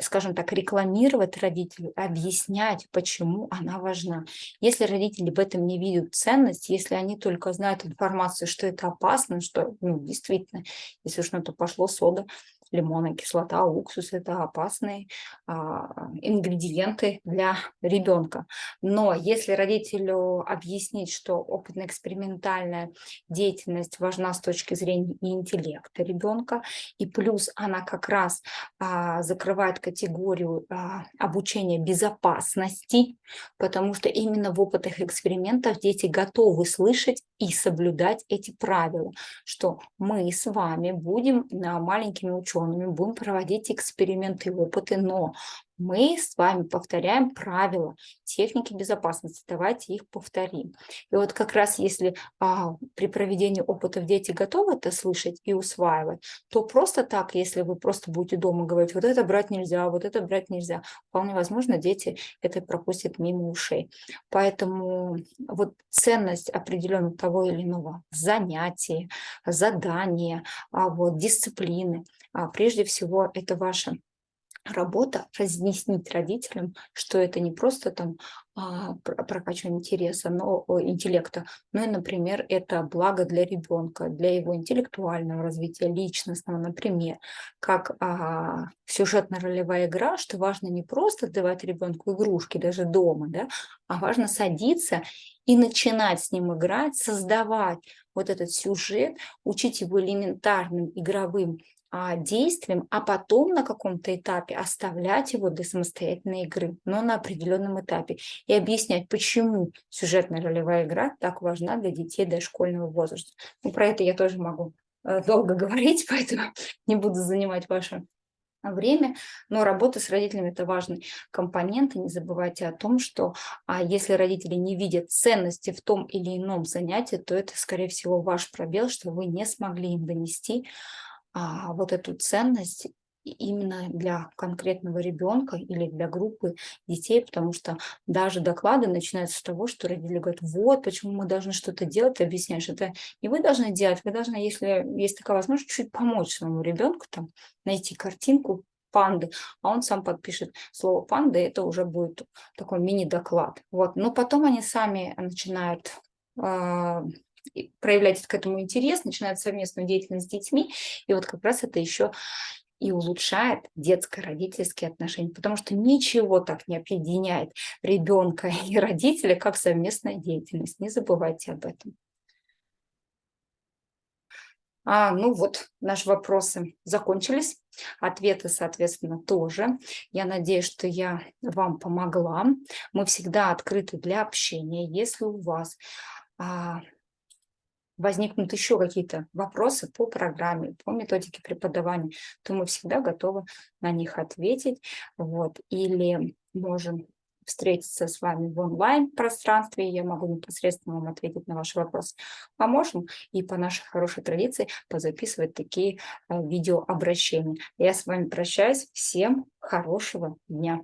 скажем так, рекламировать родителю, объяснять, почему она важна. Если родители в этом не видят ценность, если они только знают информацию, что это опасно, что ну, действительно, если уж на то пошло сода, лимонная кислота, уксус – это опасные а, ингредиенты для ребенка. Но если родителю объяснить, что опытно-экспериментальная деятельность важна с точки зрения интеллекта ребенка, и плюс она как раз а, закрывает категорию а, обучения безопасности, потому что именно в опытах экспериментов дети готовы слышать и соблюдать эти правила, что мы с вами будем маленькими учеными, учеными, будем проводить эксперименты и опыты, но мы с вами повторяем правила техники безопасности. Давайте их повторим. И вот как раз если а, при проведении опытов дети готовы это слышать и усваивать, то просто так, если вы просто будете дома говорить, вот это брать нельзя, вот это брать нельзя, вполне возможно, дети это пропустят мимо ушей. Поэтому вот ценность определенного того или иного занятия, задания, а, вот, дисциплины, прежде всего это ваша работа разъяснить родителям, что это не просто там а, прокачивание интереса, но интеллекта, но и, например, это благо для ребенка, для его интеллектуального развития, личностного, например, как а, сюжетно-ролевая игра, что важно не просто давать ребенку игрушки даже дома, да, а важно садиться и начинать с ним играть, создавать вот этот сюжет, учить его элементарным игровым а, действием, а потом на каком-то этапе оставлять его для самостоятельной игры, но на определенном этапе. И объяснять, почему сюжетная ролевая игра так важна для детей дошкольного возраста. Ну, про это я тоже могу э, долго говорить, поэтому не буду занимать ваше время, но работа с родителями – это важный компонент. И не забывайте о том, что а если родители не видят ценности в том или ином занятии, то это, скорее всего, ваш пробел, что вы не смогли им донести а, вот эту ценность именно для конкретного ребенка или для группы детей, потому что даже доклады начинаются с того, что родители говорят, вот почему мы должны что-то делать, ты объясняешь, это не вы должны делать, вы должны, если есть такая возможность, чуть помочь своему ребенку, там, найти картинку панды, а он сам подпишет слово панды, это уже будет такой мини-доклад. Вот. Но потом они сами начинают э, проявлять к этому интерес, начинают совместную деятельность с детьми, и вот как раз это еще и улучшает детско-родительские отношения, потому что ничего так не объединяет ребенка и родителя, как совместная деятельность. Не забывайте об этом. А, ну вот, наши вопросы закончились, ответы, соответственно, тоже. Я надеюсь, что я вам помогла. Мы всегда открыты для общения. Если у вас а, возникнут еще какие-то вопросы по программе, по методике преподавания, то мы всегда готовы на них ответить. Вот. Или можем встретиться с вами в онлайн-пространстве, я могу непосредственно вам ответить на ваши вопросы. Поможем и по нашей хорошей традиции позаписывать такие э, видеообращения. Я с вами прощаюсь. Всем хорошего дня.